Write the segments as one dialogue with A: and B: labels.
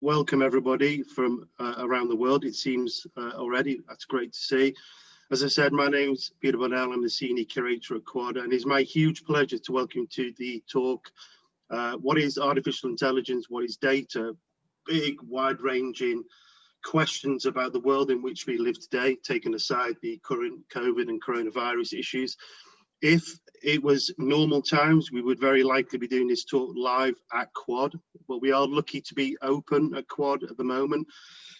A: welcome everybody from uh, around the world. It seems uh, already, that's great to see. As I said, my name is Peter Bonnell, I'm the Senior Curator at Quad, and it's my huge pleasure to welcome you to the talk, uh, What is Artificial Intelligence, What is Data? Big, wide-ranging questions about the world in which we live today, taking aside the current COVID and coronavirus issues. If it was normal times, we would very likely be doing this talk live at Quad, but we are lucky to be open at Quad at the moment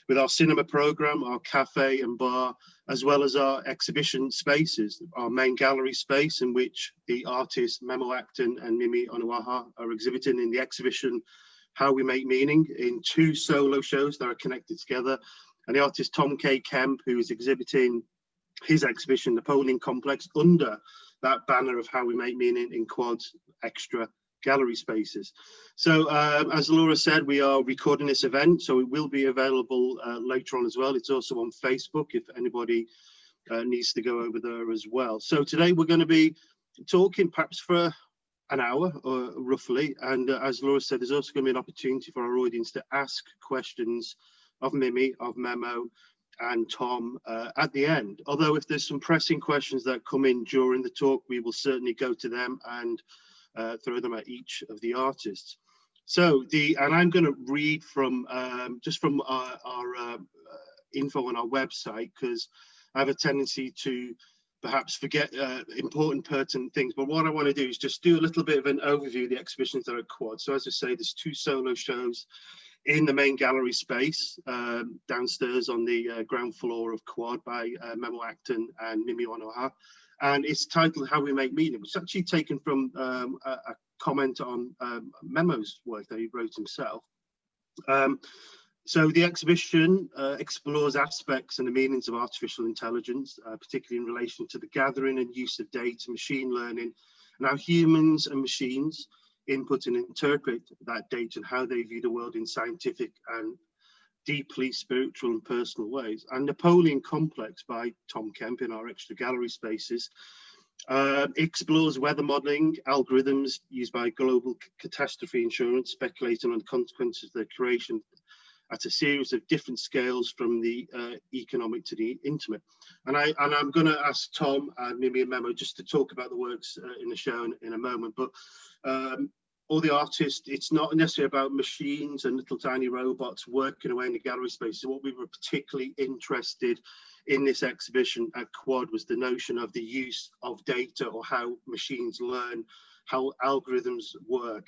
A: with our cinema program, our cafe and bar, as well as our exhibition spaces, our main gallery space in which the artists Memo Akten and Mimi Onuoha are exhibiting in the exhibition How We Make Meaning in two solo shows that are connected together. And the artist Tom K. Kemp, who is exhibiting his exhibition Napoleon Complex under that banner of how we make meaning in quads extra gallery spaces. So um, as Laura said, we are recording this event, so it will be available uh, later on as well. It's also on Facebook if anybody uh, needs to go over there as well. So today we're going to be talking perhaps for an hour or roughly, and uh, as Laura said, there's also going to be an opportunity for our audience to ask questions of Mimi, of Memo, and Tom uh, at the end. Although if there's some pressing questions that come in during the talk, we will certainly go to them and uh, throw them at each of the artists. So the, and I'm going to read from, um, just from our, our uh, info on our website, because I have a tendency to perhaps forget uh, important pertinent things but what I want to do is just do a little bit of an overview of the exhibitions that are quad so as I say there's two solo shows in the main gallery space um, downstairs on the uh, ground floor of Quad by uh, Memo Akten and Mimi Onuoha. And it's titled How We Make Meaning, which is actually taken from um, a, a, comment on um, Memo's work that he wrote himself. Um, so the exhibition uh, explores aspects and the meanings of artificial intelligence, uh, particularly in relation to the gathering and use of data, machine learning, and how humans and machines input and interpret that data and how they view the world in scientific and deeply spiritual and personal ways. And Napoleon Complex by Tom Kemp in our extra gallery spaces uh, explores weather modeling algorithms used by global catastrophe insurance, speculating on the consequences of their creation at a series of different scales from the uh, economic to the intimate. And, I, and I'm going to ask Tom and Mimi and Memo just to talk about the works uh, in the show in, in, a moment. But um, all the artists, it's not necessarily about machines and little tiny robots working away in the gallery space. So what we were particularly interested in this exhibition at Quad was the notion of the use of data or how machines learn, how algorithms work.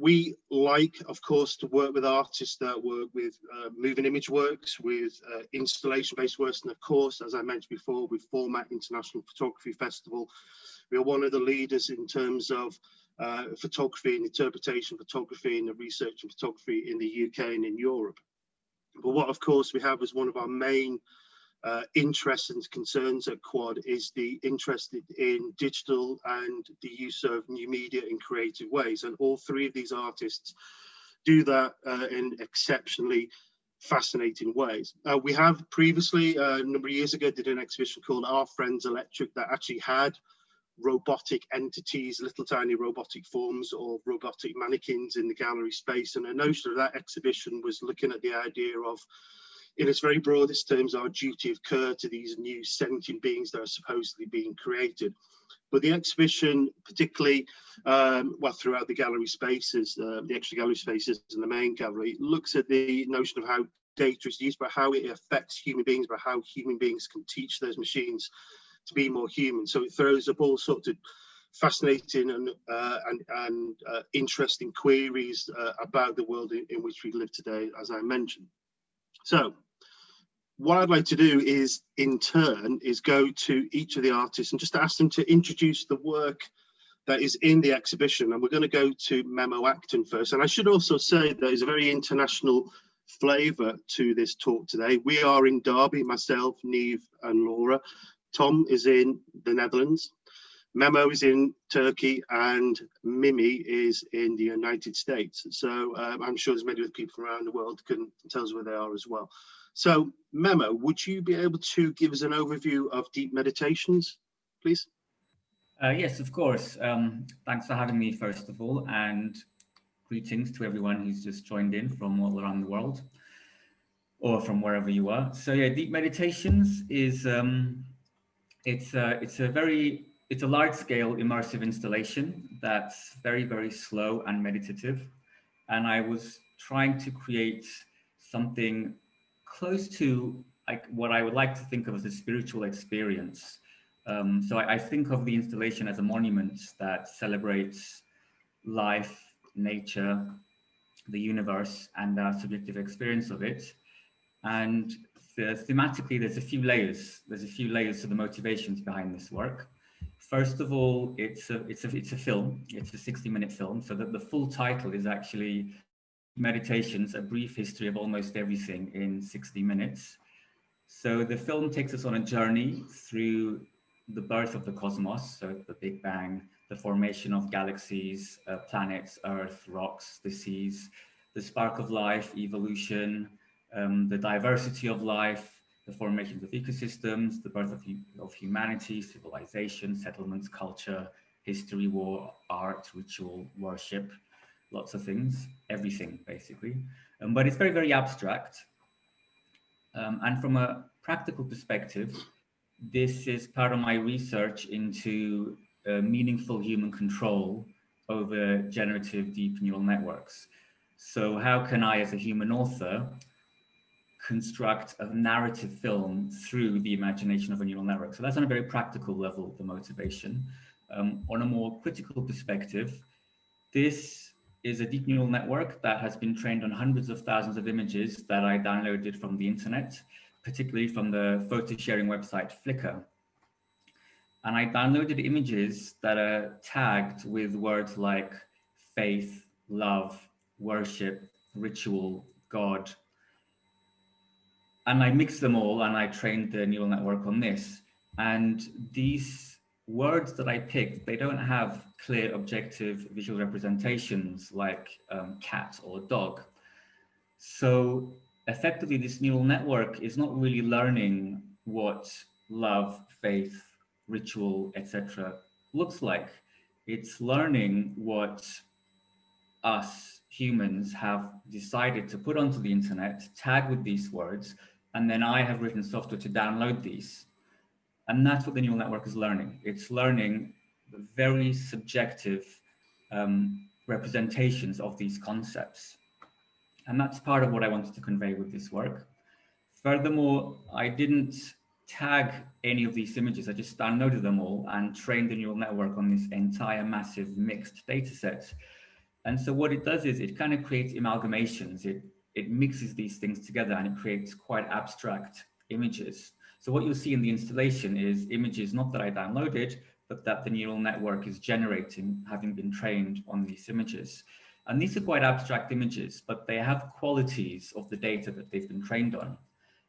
A: We like, of course, to work with artists that work with uh, moving image works, with uh, installation-based works, and of course, as I mentioned before, with Format International Photography Festival, we are one of the leaders in terms of uh, photography and interpretation photography and the research and photography in the UK and in Europe. But what of course we have as one of our main uh, interests and concerns at Quad is the interest in digital and the use of new media in creative ways. And all three of these artists do that uh, in exceptionally fascinating ways. Uh, we have previously, uh, a number of years ago, did an exhibition called Our Friends Electric that actually had robotic entities, little tiny robotic forms or robotic mannequins in the gallery space. And a notion of that exhibition was looking at the idea of, in its very broadest terms, our duty of care to these new sentient beings that are supposedly being created. But the exhibition, particularly, um, well, throughout the gallery spaces, uh, the extra gallery spaces and the main gallery, looks at the notion of how data is used, but how it affects human beings, but how human beings can teach those machines to be more human. So it throws up all sorts of fascinating and uh, and, and uh, interesting queries uh, about the world in, in, which we live today, as I mentioned. So what I'd like to do is, in turn, is go to each of the artists and just ask them to introduce the work that is in the exhibition. And we're going to go to Memo Akten first. And I should also say there is a very international flavour to this talk today. We are in Derby, myself, Neve and Laura, Tom is in the Netherlands, Memo is in Turkey, and Mimi is in the United States. So um, I'm sure as many of the people around the world can tell us where they are as well. So Memo, would you be able to give us an overview of deep meditations, please?
B: Uh, yes, of course. Um, thanks for having me, first of all. And greetings to everyone who's just joined in from all around the world or from wherever you are. So yeah, Deep Meditations is, um, it's, a, it's a very, it's a large scale immersive installation that's very, very slow and meditative. And I was trying to create something close to like what I would like to think of as a spiritual experience. Um, so I, I, think of the installation as a monument that celebrates life, nature, the universe, and our subjective experience of it. And the, thematically, there's a few layers. There's a few layers to the motivations behind this work. First of all, it's a, it's a, it's a film. It's a 60 minute film. So that the full title is actually Meditations, a brief history of almost everything in 60 minutes. So the film takes us on a journey through the birth of the cosmos, so the Big Bang, the formation of galaxies, uh, planets, Earth, rocks, the seas, the spark of life, evolution, um, the diversity of life, the formations of ecosystems, the birth of, of humanity, civilization, settlements, culture, history, war, art, ritual, worship, lots of things, everything basically. Um, but it's very, very abstract. Um, and from a practical perspective, this is part of my research into uh, meaningful human control over generative deep neural networks. So how can I, as a human author, construct a narrative film through the imagination of a neural network? So that's on a very practical level, the motivation. Um, on a more critical perspective, this is a deep neural network that has been trained on hundreds of thousands of images that I downloaded from the internet, particularly from the photo sharing website Flickr. And I downloaded images that are tagged with words like faith, love, worship, ritual, God. And I mixed them all and I trained the neural network on this. And these words that I picked, they don't have clear objective visual representations like um, cat or dog. So effectively this neural network is not really learning what love, faith, ritual, etc. looks like. It's learning what us humans have decided to put onto the internet, tag with these words, and then I have written software to download these. And that's what the neural network is learning. It's learning the very subjective um, representations of these concepts. And that's part of what I wanted to convey with this work. Furthermore, I didn't tag any of these images. I just downloaded them all and trained the neural network on this entire massive mixed data set. And so what it does is it kind of creates amalgamations. It, it mixes these things together and it creates quite abstract images. So what you'll see in the installation is images not that I downloaded, but that the neural network is generating, having been trained on these images. And these are quite abstract images, but they have qualities of the data that they've been trained on.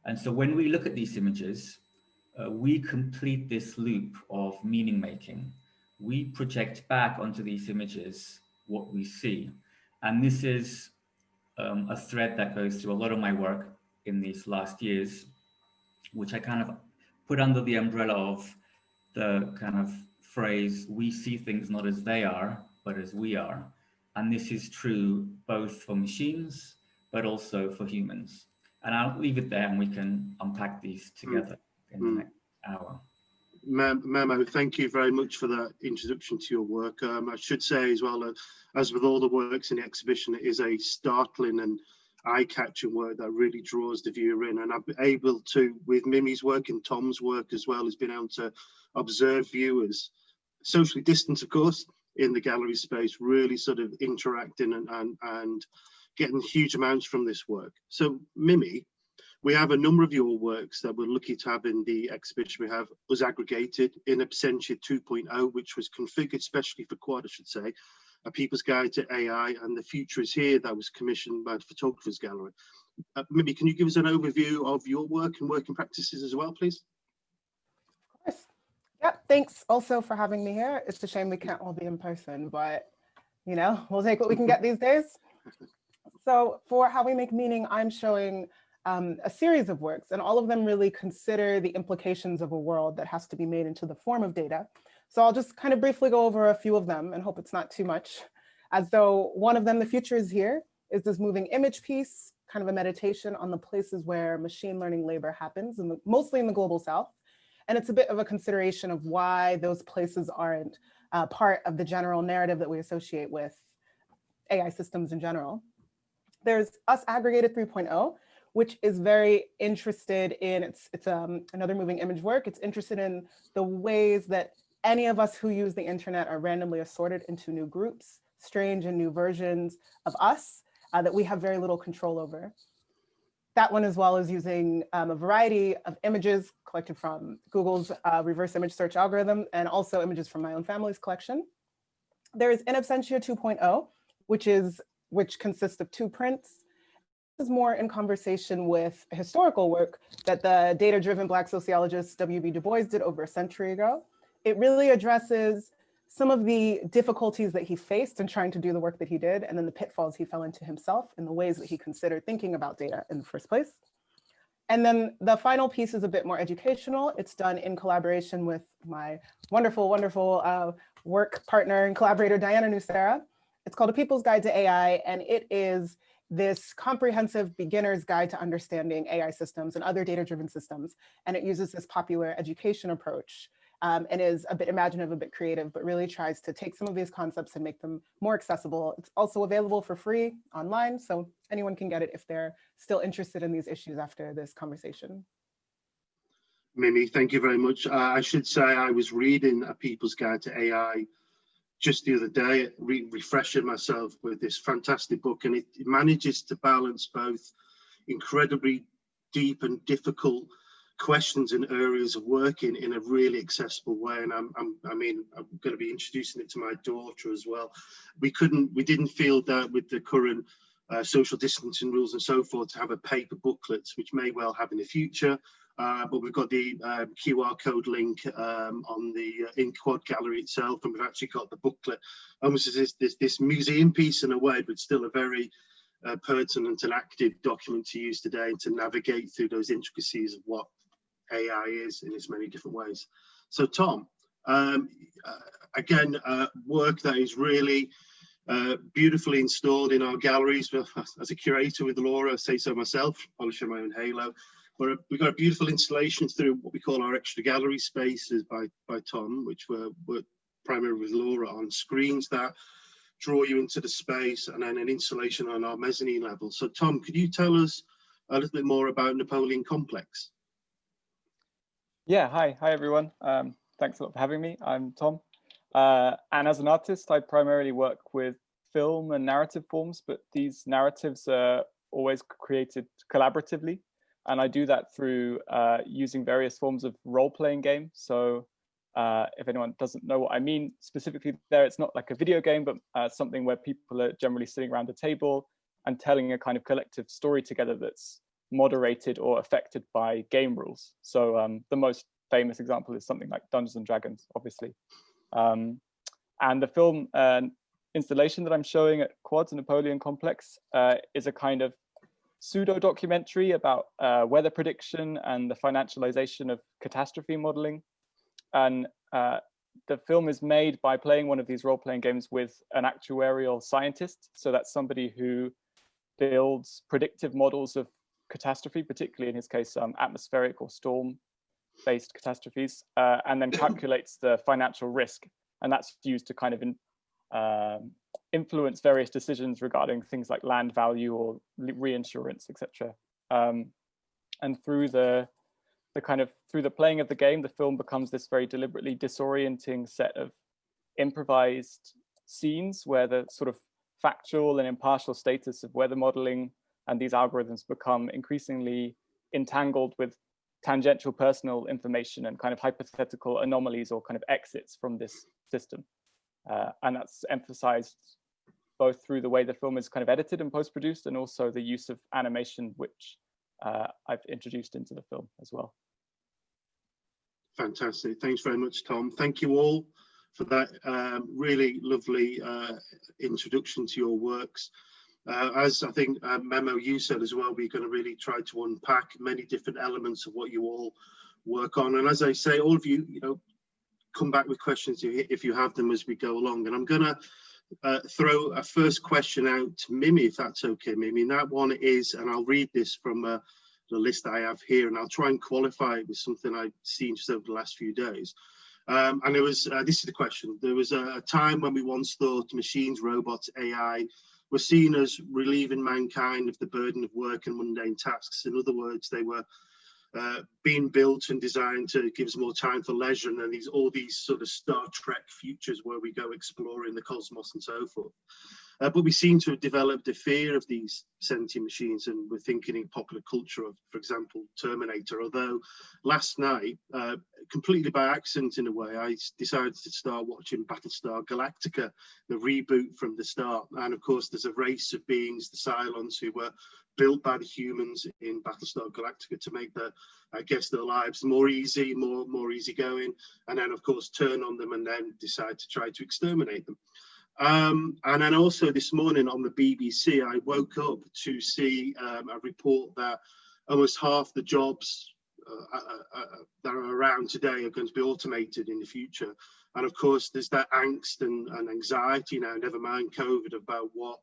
B: And so when we look at these images, uh, we complete this loop of meaning making. We project back onto these images what we see. And this is um, a thread that goes through a lot of my work in these last years which I kind of put under the umbrella of the kind of phrase, we see things not as they are, but as we are. And this is true both for machines, but also for humans. And I'll leave it there and we can unpack these together mm. in the mm. next hour.
A: Memo, thank you very much for that introduction to your work. Um, I should say as well, uh, as with all the works in the exhibition, it is a startling and eye-catching work that really draws the viewer in and I'm able to with Mimi's work and Tom's work as well has been able to observe viewers socially distant of course in the gallery space really sort of interacting and and, and getting huge amounts from this work so Mimi we have a number of your works that we're lucky to have in the exhibition. We have us aggregated in Absentia 2.0, which was configured specially for Quad, I should say, a People's Guide to AI and the Future is Here that was commissioned by the Photographers Gallery. Uh, maybe can you give us an overview of your work and working practices as well, please?
C: Of course. Yeah, thanks also for having me here. It's a shame we can't all be in person, but you know, we'll take what we can get these days. So for How We Make Meaning, I'm showing um, a series of works and all of them really consider the implications of a world that has to be made into the form of data so I'll just kind of briefly go over a few of them and hope it's not too much. as though one of them, the future is here, is this moving image piece, kind of a meditation on the places where machine learning labor happens, and mostly in the global south. And it's a bit of a consideration of why those places aren't uh, part of the general narrative that we associate with AI systems in general. There's Us Aggregated 3.0, which is very interested in, it's, it's um, another moving image work. It's interested in the ways that any of us who use the internet are randomly assorted into new groups, strange and new versions of us uh, that we have very little control over. That one as well is using um, a variety of images collected from Google's uh, reverse image search algorithm and also images from my own family's collection. There is In Absentia 2.0, which is which consists of two prints. This is more in conversation with historical work that the data-driven Black sociologist W.B. Du Bois did over a century ago. It really addresses some of the difficulties that he faced in trying to do the work that he did, and then the pitfalls he fell into himself and the ways that he considered thinking about data in the first place. And then the final piece is a bit more educational. It's done in collaboration with my wonderful, wonderful uh, work partner and collaborator, Diana Nucera. It's called A People's Guide to AI, and it is this comprehensive beginner's guide to understanding AI systems and other data-driven systems. And it uses this popular education approach um, and is a bit imaginative, a bit creative, but really tries to take some of these concepts and make them more accessible. It's also available for free online, so anyone can get it if they're still interested in these issues after this conversation.
A: Mimi, thank you very much. Uh, I should say I was reading A People's Guide to AI just the other day, re refreshing myself with this fantastic book, and it, it manages to balance both incredibly deep and difficult questions and areas of working in a really accessible way. And I'm, I'm, i mean, I'm going to be introducing it to my daughter as well. We couldn't, we didn't feel that with the current uh, social distancing rules and so forth to have a paper booklet, which may well have in the future. Uh, but we've got the um, QR code link um, on the uh, in Quad Gallery itself, and we've actually got the booklet, almost as this, this, this museum piece in a way, but still a very uh, pertinent and active document to use today and to navigate through those intricacies of what AI is in its many different ways. So Tom, um, uh, again, uh, work that is really uh, beautifully installed in our galleries. As a curator with Laura, I say so myself, polishing my own halo. But we've got a beautiful installation through what we call our extra gallery spaces by, by Tom, which were, were primarily with Laura on screens that draw you into the space and then an installation on our mezzanine level. So Tom, could you tell us a little bit more about Napoleon Complex?
D: Yeah, hi, hi everyone. Um, thanks a lot for having me. I'm Tom. Uh, and as an artist, I primarily work with film and narrative forms, but these narratives are always created collaboratively. And I do that through uh, using various forms of role-playing game. So uh, if anyone doesn't know what I mean specifically there, it's not like a video game, but uh, something where people are generally sitting around a table and telling a kind of collective story together that's moderated or affected by game rules. So um, the most famous example is something like Dungeons and Dragons, obviously. Um, and the film uh, installation that I'm showing at Quads Napoleon Complex uh, is a kind of pseudo documentary about uh, weather prediction and the financialization of catastrophe modeling. And uh, the film is made by playing one of these role-playing games with an actuarial scientist. So that's somebody who builds predictive models of catastrophe, particularly in his case, um, atmospheric or storm-based catastrophes, uh, and then calculates the financial risk. And that's used to kind of in, um, influence various decisions regarding things like land value or reinsurance, etc. Um, and through the the kind of through the playing of the game, the film becomes this very deliberately disorienting set of improvised scenes where the sort of factual and impartial status of weather modeling and these algorithms become increasingly entangled with tangential personal information and kind of hypothetical anomalies or kind of exits from this system. Uh, and that's emphasized both through the way the film is kind of edited and post-produced and also the use of animation, which uh, I've introduced into the film as well.
A: Fantastic. Thanks very much, Tom. Thank you all for that um, really lovely uh, introduction to your works. Uh, as I think uh, Memo you said as well, we're going to really try to unpack many different elements of what you all work on. And as I say, all of you, you know, come back with questions if you have them as we go along. And I'm going to uh, throw a first question out to Mimi, if that's okay, Mimi. And that one is, and I'll read this from uh, the list I have here, and I'll try and qualify it with something I've seen just over the last few days. Um, and it was, uh, this is the question. There was a, a time when we once thought machines, robots, AI were seen as relieving mankind of the burden of work and mundane tasks. In other words, they were uh, being built and designed to give us more time for leisure and these all these sort of Star Trek futures where we go exploring the cosmos and so forth. Uh, but we seem to have developed a fear of these sentient machines and we're thinking in popular culture of, for example, Terminator. Although last night, uh, completely by accident in a way, I decided to start watching Battlestar Galactica, the reboot from the start. And of course, there's a race of beings, the Cylons, who were built by the humans in Battlestar Galactica to make their, I guess, their lives more easy, more more easygoing, and then of course turn on them and then decide to try to exterminate them. Um, and then also this morning on the BBC, I woke up to see um, a report that almost half the jobs uh, uh, uh, that are around today are going to be automated in the future. And of course, there's that angst and, and anxiety now, never mind COVID, about what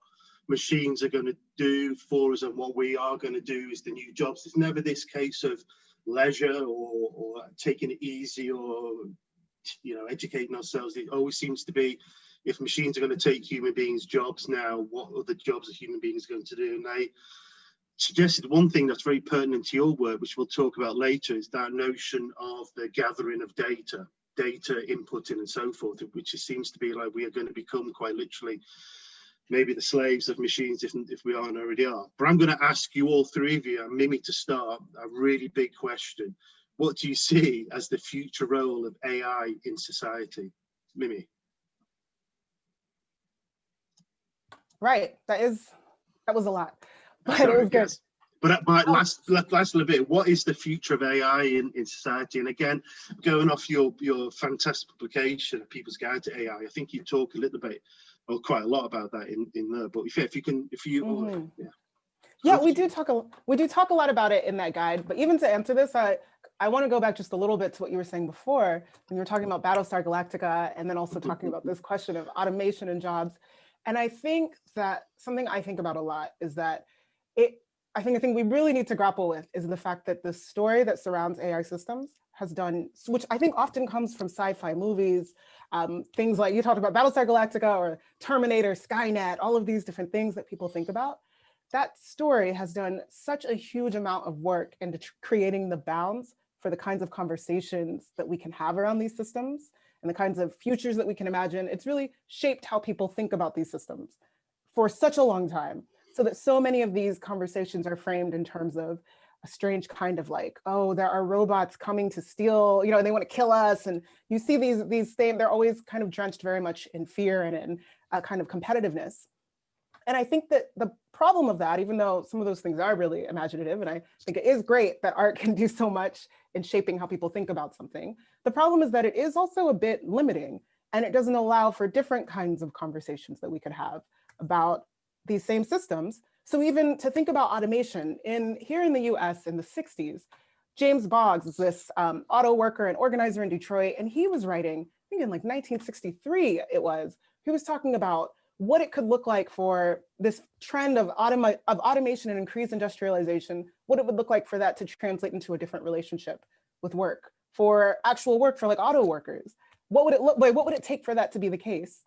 A: machines are going to do for us and what we are going to do is the new jobs. It's never this case of leisure or, or taking it easy or you know educating ourselves. It always seems to be if machines are going to take human beings' jobs now, what other jobs are human beings going to do? And they suggested one thing that's very pertinent to your work, which we'll talk about later, is that notion of the gathering of data, data inputting and so forth, which seems to be like we are going to become quite literally maybe the slaves of machines if, if we aren't already are. But I'm going to ask you all three of you, and Mimi to start, a really big question. What do you see as the future role of AI in society? Mimi.
C: Right, that is, that was a lot, but Sorry, it was good. Yes.
A: But, but oh. last, last little bit, what is the future of AI in, in society? And again, going off your, your fantastic publication, People's Guide to AI, I think you talk a little bit or quite a lot about that in in there. But if if you can, if you, mm -hmm. yeah.
C: Yeah, we do talk a we do talk a lot about it in that guide. But even to answer this, I I want to go back just a little bit to what you were saying before when you were talking about Battlestar Galactica, and then also talking about this question of automation and jobs. And I think that something I think about a lot is that it. I think I thing we really need to grapple with is the fact that the story that surrounds AI systems has done, which I think often comes from sci-fi movies, um, things like you talked about Battlestar Galactica or Terminator, Skynet, all of these different things that people think about. That story has done such a huge amount of work into creating the bounds for the kinds of conversations that we can have around these systems and the kinds of futures that we can imagine. It's really shaped how people think about these systems for such a long time so that so many of these conversations are framed in terms of a strange kind of like, oh, there are robots coming to steal, you know, and they want to kill us. And you see these, these things, they're always kind of drenched very much in fear and in a kind of competitiveness. And I think that the problem of that, even though some of those things are really imaginative, and I think it is great that art can do so much in shaping how people think about something, the problem is that it is also a bit limiting and it doesn't allow for different kinds of conversations that we could have about these same systems. So even to think about automation, in here in the US in the 60s, James Boggs is this um, auto worker and organizer in Detroit, and he was writing, I think in like 1963 it was, he was talking about what it could look like for this trend of, automa of automation and increased industrialization, what it would look like for that to translate into a different relationship with work, for actual work for like auto workers. What would it look like? What would it take for that to be the case?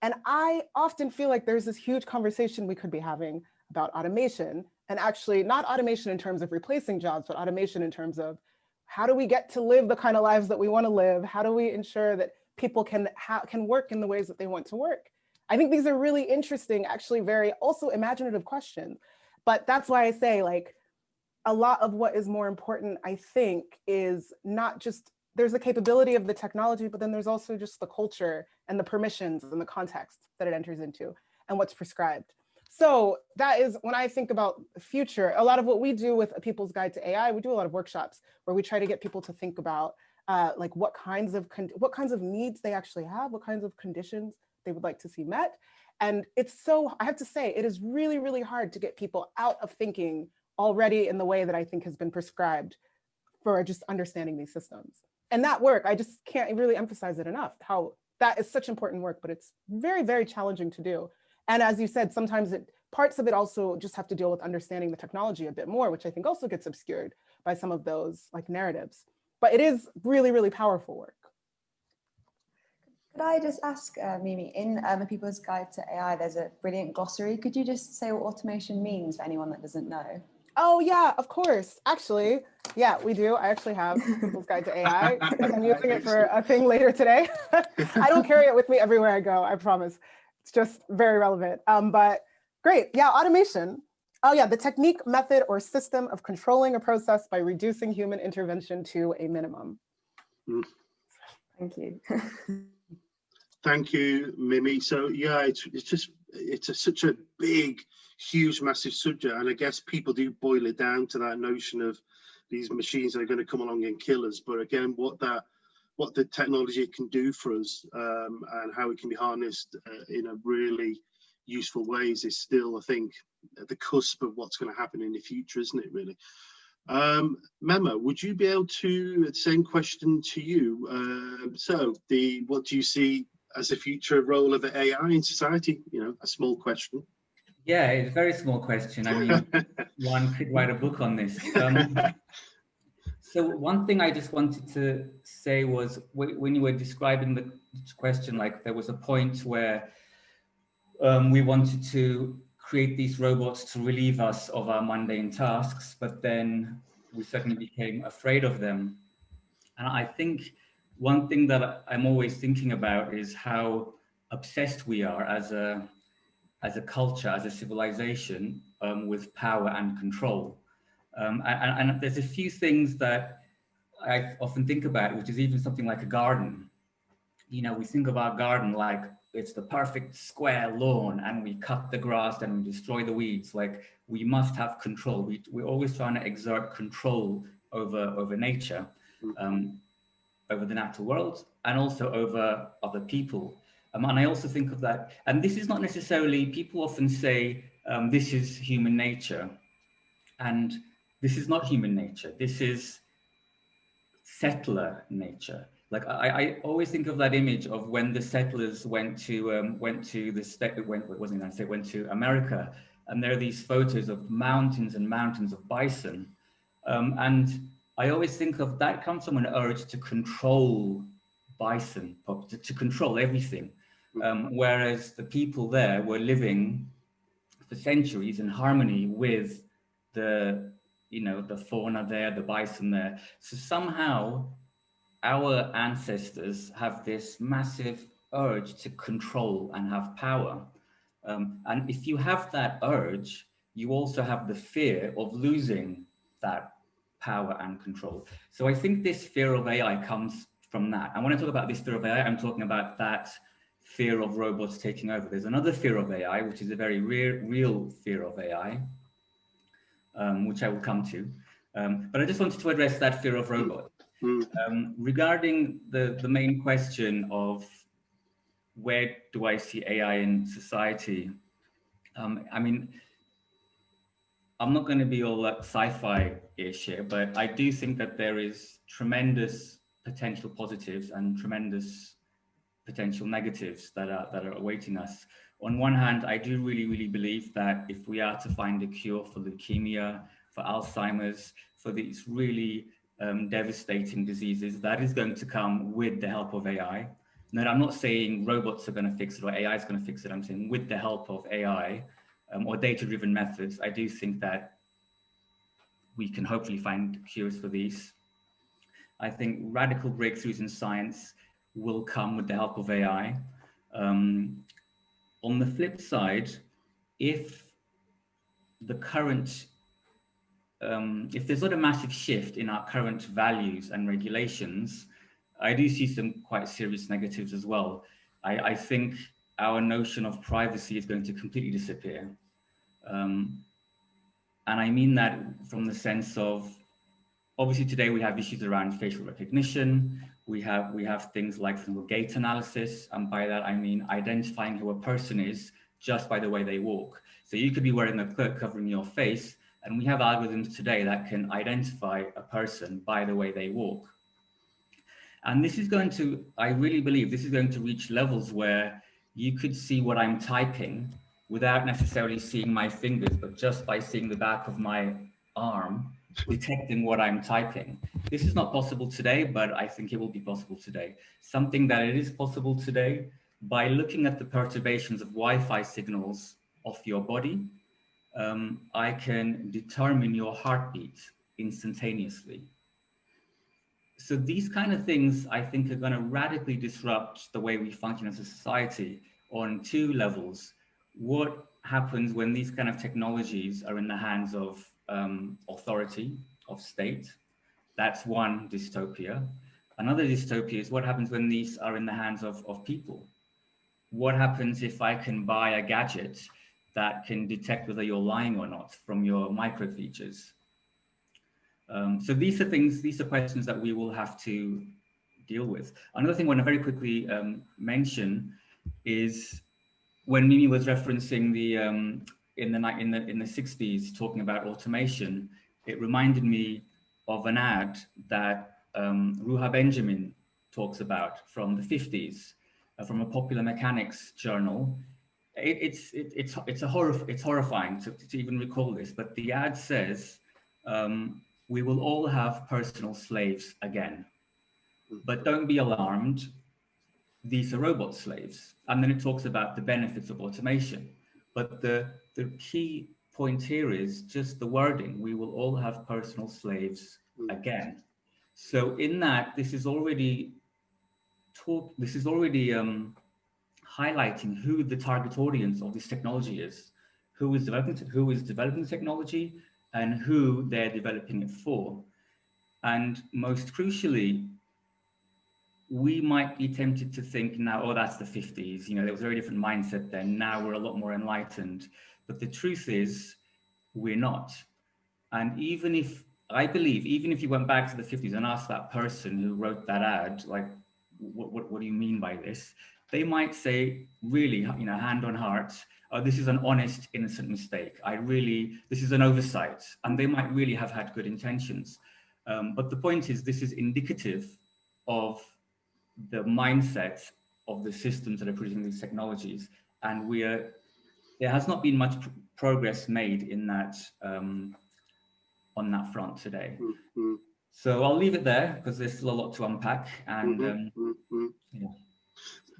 C: And I often feel like there's this huge conversation we could be having about automation and actually not automation in terms of replacing jobs, but automation in terms of how do we get to live the kind of lives that we want to live? How do we ensure that people can, can work in the ways that they want to work? I think these are really interesting, actually very also imaginative questions. But that's why I say like a lot of what is more important, I think, is not just there's the capability of the technology, but then there's also just the culture and the permissions and the context that it enters into and what's prescribed. So that is when I think about the future, a lot of what we do with a People's Guide to AI, we do a lot of workshops where we try to get people to think about uh, like what kinds of what kinds of needs they actually have, what kinds of conditions they would like to see met. And it's so, I have to say, it is really, really hard to get people out of thinking already in the way that I think has been prescribed for just understanding these systems. And that work, I just can't really emphasize it enough, how that is such important work, but it's very, very challenging to do. And as you said, sometimes it parts of it also just have to deal with understanding the technology a bit more, which I think also gets obscured by some of those like narratives. But it is really, really powerful work.
E: Could I just ask, uh, Mimi, in um, the People's Guide to AI, there's a brilliant glossary. Could you just say what automation means for anyone that doesn't know?
C: Oh yeah, of course. Actually, yeah, we do. I actually have People's Guide to AI because I'm using it for a thing later today. I don't carry it with me everywhere I go, I promise. It's just very relevant. Um, but great, yeah, automation. Oh yeah, the technique, method, or system of controlling a process by reducing human intervention to a minimum.
E: Mm. Thank you.
A: Thank you, Mimi. So yeah, it's, it's just, it's a, such a big, huge, massive subject. And I guess people do boil it down to that notion of these machines are going to come along and kill us. But again, what that, what the technology can do for us um, and how it can be harnessed uh, in a really useful ways is still, I think, at the cusp of what's going to happen in the future, isn't it, really? Um, would you be able to, same question to you. Uh, so the, what do you see as the future role of AI in society? You know, a small question.
B: Yeah, it's a very small question. I mean, one could write a book on this. Um, so one thing I just wanted to say was when you were describing the question, like there was a point where um, we wanted to create these robots to relieve us of our mundane tasks, but then we suddenly became afraid of them. And I think one thing that I'm always thinking about is how obsessed we are as a as a culture, as a civilization, um, with power and control. Um, and, and, there's a few things that I often think about, which is even something like a garden. You know, we think of our garden like it's the perfect square lawn and we cut the grass and we destroy the weeds. Like we must have control. We, we're always trying to exert control over, over nature. Um, over the natural world and also over other people. Um, and I also think of that, and this is not necessarily, people often say, um, this is human nature. And this is not human nature. This is settler nature. Like I, I always think of that image of when the settlers went to um, went to the state, went wasn't I say went to America, and there are these photos of mountains and mountains of bison, um, and I always think of that comes from an urge to control bison, to, to control everything. Hmm. Um, whereas the people there were living for centuries in harmony with the, you know, the fauna there, the bison there. So somehow our ancestors have this massive urge to control and have power. Um, and if you have that urge, you also have the fear of losing that power and control. So I think this fear of AI comes from that. And when I talk about this fear of AI, I'm talking about that fear of robots taking over. There's another fear of AI, which is a very real, real fear of AI, um, which I will come to. Um, but I just wanted to address that fear of robots. Hmm. Um, regarding the, the main question of where do I see AI in society? Um, I mean, I'm not going to be all that sci-fi-ish here, but I do think that there is tremendous potential positives and tremendous potential negatives that are that are awaiting us. On one hand, I do really, really believe that if we are to find a cure for leukemia, for Alzheimer's, for these really um, devastating diseases, that is going to come with the help of AI. Now, I'm not saying robots are going to fix it or AI is going to fix it. I'm saying with the help of AI, um, or data-driven methods, I do think that we can hopefully find cures for these. I think radical breakthroughs in science will come with the help of AI. Um, on the flip side, if the current, um, if there's not a massive shift in our current values and regulations, I do see some quite serious negatives as well. I, I think our notion of privacy is going to completely disappear. Um, and I mean that from the sense of, obviously today we have issues around facial recognition. We have, we have things like for gait analysis. And by that, I mean identifying who a person is just by the way they walk. So you could be wearing a cloak covering your face, and we have algorithms today that can identify a person by the way they walk. And this is going to, I really believe this is going to reach levels where you could see what I'm typing without necessarily seeing my fingers, but just by seeing the back of my arm, detecting what I'm typing. This is not possible today, but I think it will be possible today. Something that it is possible today by looking at the perturbations of Wi-Fi signals of your body, um, I can determine your heartbeat instantaneously. So these kind of things, I think, are going to radically disrupt the way we function as a society on two levels. What happens when these kind of technologies are in the hands of um, authority, of state? That's one dystopia. Another dystopia is what happens when these are in the hands of, of people. What happens if I can buy a gadget that can detect whether you're lying or not from your micro features? Um, so these are things, these are questions that we will have to deal with. Another thing I want to very quickly um, mention is when Mimi was referencing the um, in the in the in the 60s talking about automation, it reminded me of an ad that um, Ruha Benjamin talks about from the 50s, uh, from a popular mechanics journal. It, it's it, it's it's a horror it's horrifying to, to even recall this, but the ad says um, we will all have personal slaves again. But don't be alarmed, these are robot slaves. And then it talks about the benefits of automation. But the, the key point here is just the wording, we will all have personal slaves again. So in that, this is already talk, this is already um, highlighting who the target audience of this technology is, who is developing, who is developing the technology, and who they're developing it for. And most crucially, we might be tempted to think now, oh, that's the 50s. You know, there was a very different mindset then. Now we're a lot more enlightened. But the truth is, we're not. And even if, I believe, even if you went back to the 50s and asked that person who wrote that ad, like, what, what, what do you mean by this? They might say, really, you know, hand on heart, oh, this is an honest, innocent mistake. I really, this is an oversight. And they might really have had good intentions. Um, but the point is, this is indicative of the mindsets of the systems that are producing these technologies. And we are, there has not been much pr progress made in that, um, on that front today. Mm -hmm. So I'll leave it there because there's still a lot to unpack. And mm -hmm. um, yeah.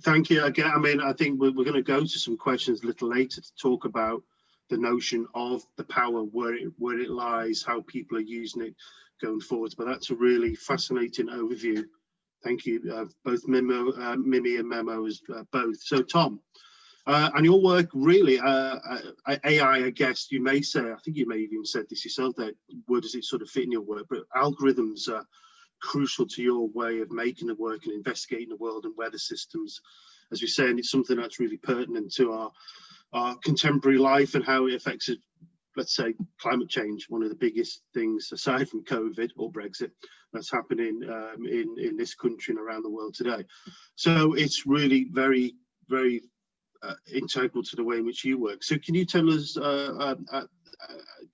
A: Thank you again. I mean, I think we're, we're going to go to some questions a little later to talk about the notion of the power, where it where it lies, how people are using it going forwards. But that's a really fascinating overview. Thank you, uh, both Mimo, uh, Mimi and Memo as uh, both. So Tom, uh, and your work really, uh, uh, AI, I guess you may say, I think you may even said this yourself, that where does it sort of fit in your work? But algorithms are crucial to your way of making the work and investigating the world and weather systems. As we say, and it's something that's really pertinent to our, our contemporary life and how it affects, let's say, climate change, one of the biggest things aside from COVID or Brexit that's happening um, in, in this country and around the world today. So it's really very, very uh, integral to the way in which you work. So can you tell us, uh, uh, uh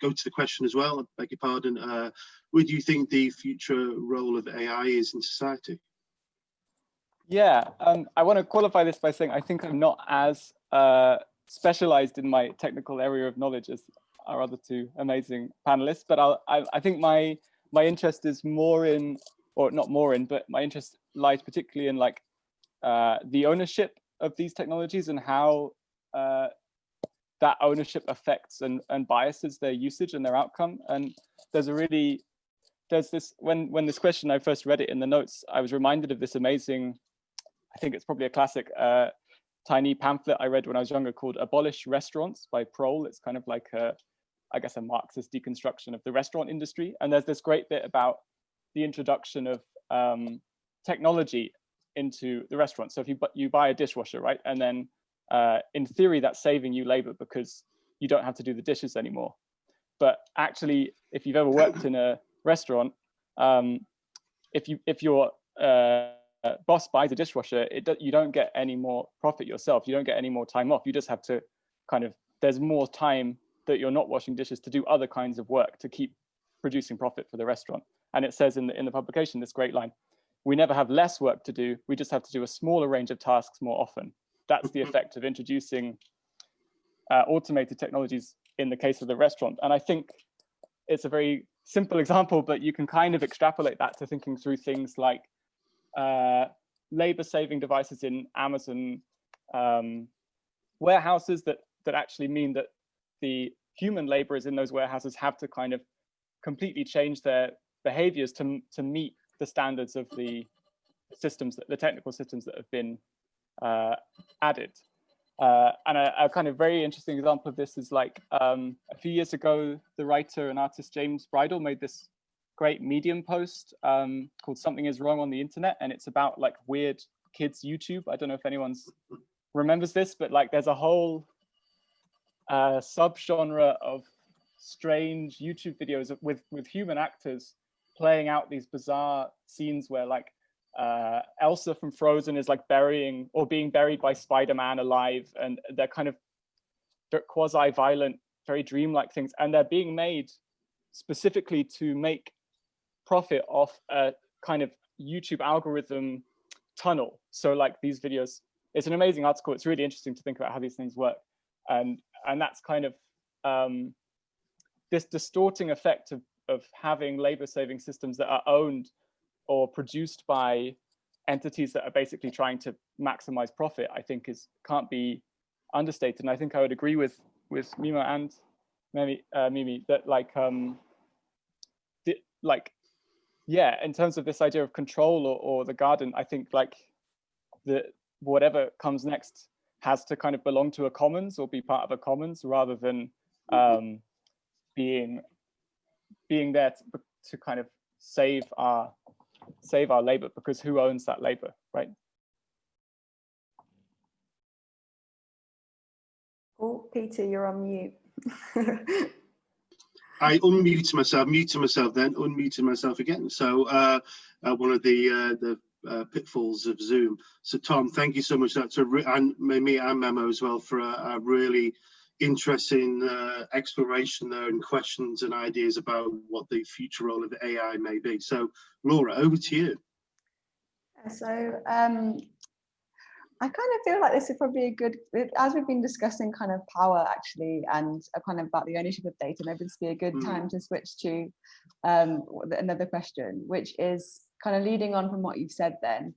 A: go to the question as well, I beg your pardon, uh, what do you think the future role of AI is in society?
D: Yeah, um, I want to qualify this by saying I think I'm not as uh, specialized in my technical area of knowledge as our other two amazing panelists, but I'll, I, I think my my interest is more in, or not more in, but my interest lies particularly in like uh, the ownership of these technologies and how uh, that ownership affects and, and biases their usage and their outcome. And there's a really there's this when when this question I first read it in the notes, I was reminded of this amazing, I think it's probably a classic uh, tiny pamphlet I read when I was younger called "Abolish Restaurants" by Prole. It's kind of like a, I guess, a Marxist deconstruction of the restaurant industry. And there's this great bit about the introduction of um, technology into the restaurant. So if you you buy a dishwasher, right, and then uh, in theory that's saving you labor because you don't have to do the dishes anymore. But actually, if you've ever worked in a restaurant, um, if you if your uh, boss buys a dishwasher, it do, you don't get any more profit yourself. You don't get any more time off. You just have to kind of there's more time that you're not washing dishes to do other kinds of work to keep producing profit for the restaurant. And it says in the in the publication this great line: we never have less work to do. We just have to do a smaller range of tasks more often. That's the effect of introducing uh, automated technologies in the case of the restaurant. And I think it's a very simple example, but you can kind of extrapolate that to thinking through things like uh, labor saving devices in Amazon um, warehouses that, that actually mean that the human laborers in those warehouses have to kind of completely change their behaviors to, to meet the standards of the systems, that, the technical systems that have been uh, added. Uh, and a, a, kind of very interesting example of this is like um, a few years ago, the writer and artist James Bridle made this great Medium post um, called "Something Is Wrong on the Internet," and it's about like weird kids YouTube. I don't know if anyone's remembers this, but like there's a whole uh, subgenre of strange YouTube videos with with human actors playing out these bizarre scenes where like uh, Elsa from Frozen is like burying or being buried by Spider-Man alive, and they're kind of quasi-violent, very dreamlike things, and they're being made specifically to make profit off a kind of YouTube algorithm tunnel. So like these videos, it's an amazing article. It's really interesting to think about how these things work, and and that's kind of um, this distorting effect of of having labor-saving systems that are owned or produced by entities that are basically trying to maximize profit, I think is can't be understated. And I think I would agree with with Memo and Mimi, uh, Mimi that like um like yeah, in terms of this idea of control or, or the garden, I think like the whatever comes next has to kind of belong to a commons or be part of a commons rather than um, being being there to, to kind of save our save our labor because who owns that labor, right?
E: Oh, Peter, you're on mute.
A: I unmuted myself, muted myself, then unmuted myself again. So uh, uh, one of the uh, the uh, pitfalls of Zoom. So Tom, thank you so much. That's a and me and Memo as well for a, a really interesting uh, exploration there and questions and ideas about what the future role of AI may be. So Laura, over to you.
E: So um, I kind of feel like this is probably a good, as we've been discussing kind of power actually, and kind of about the ownership of data, maybe this would be a good mm. time to switch to um, another question, which is kind of leading on from what you've said then,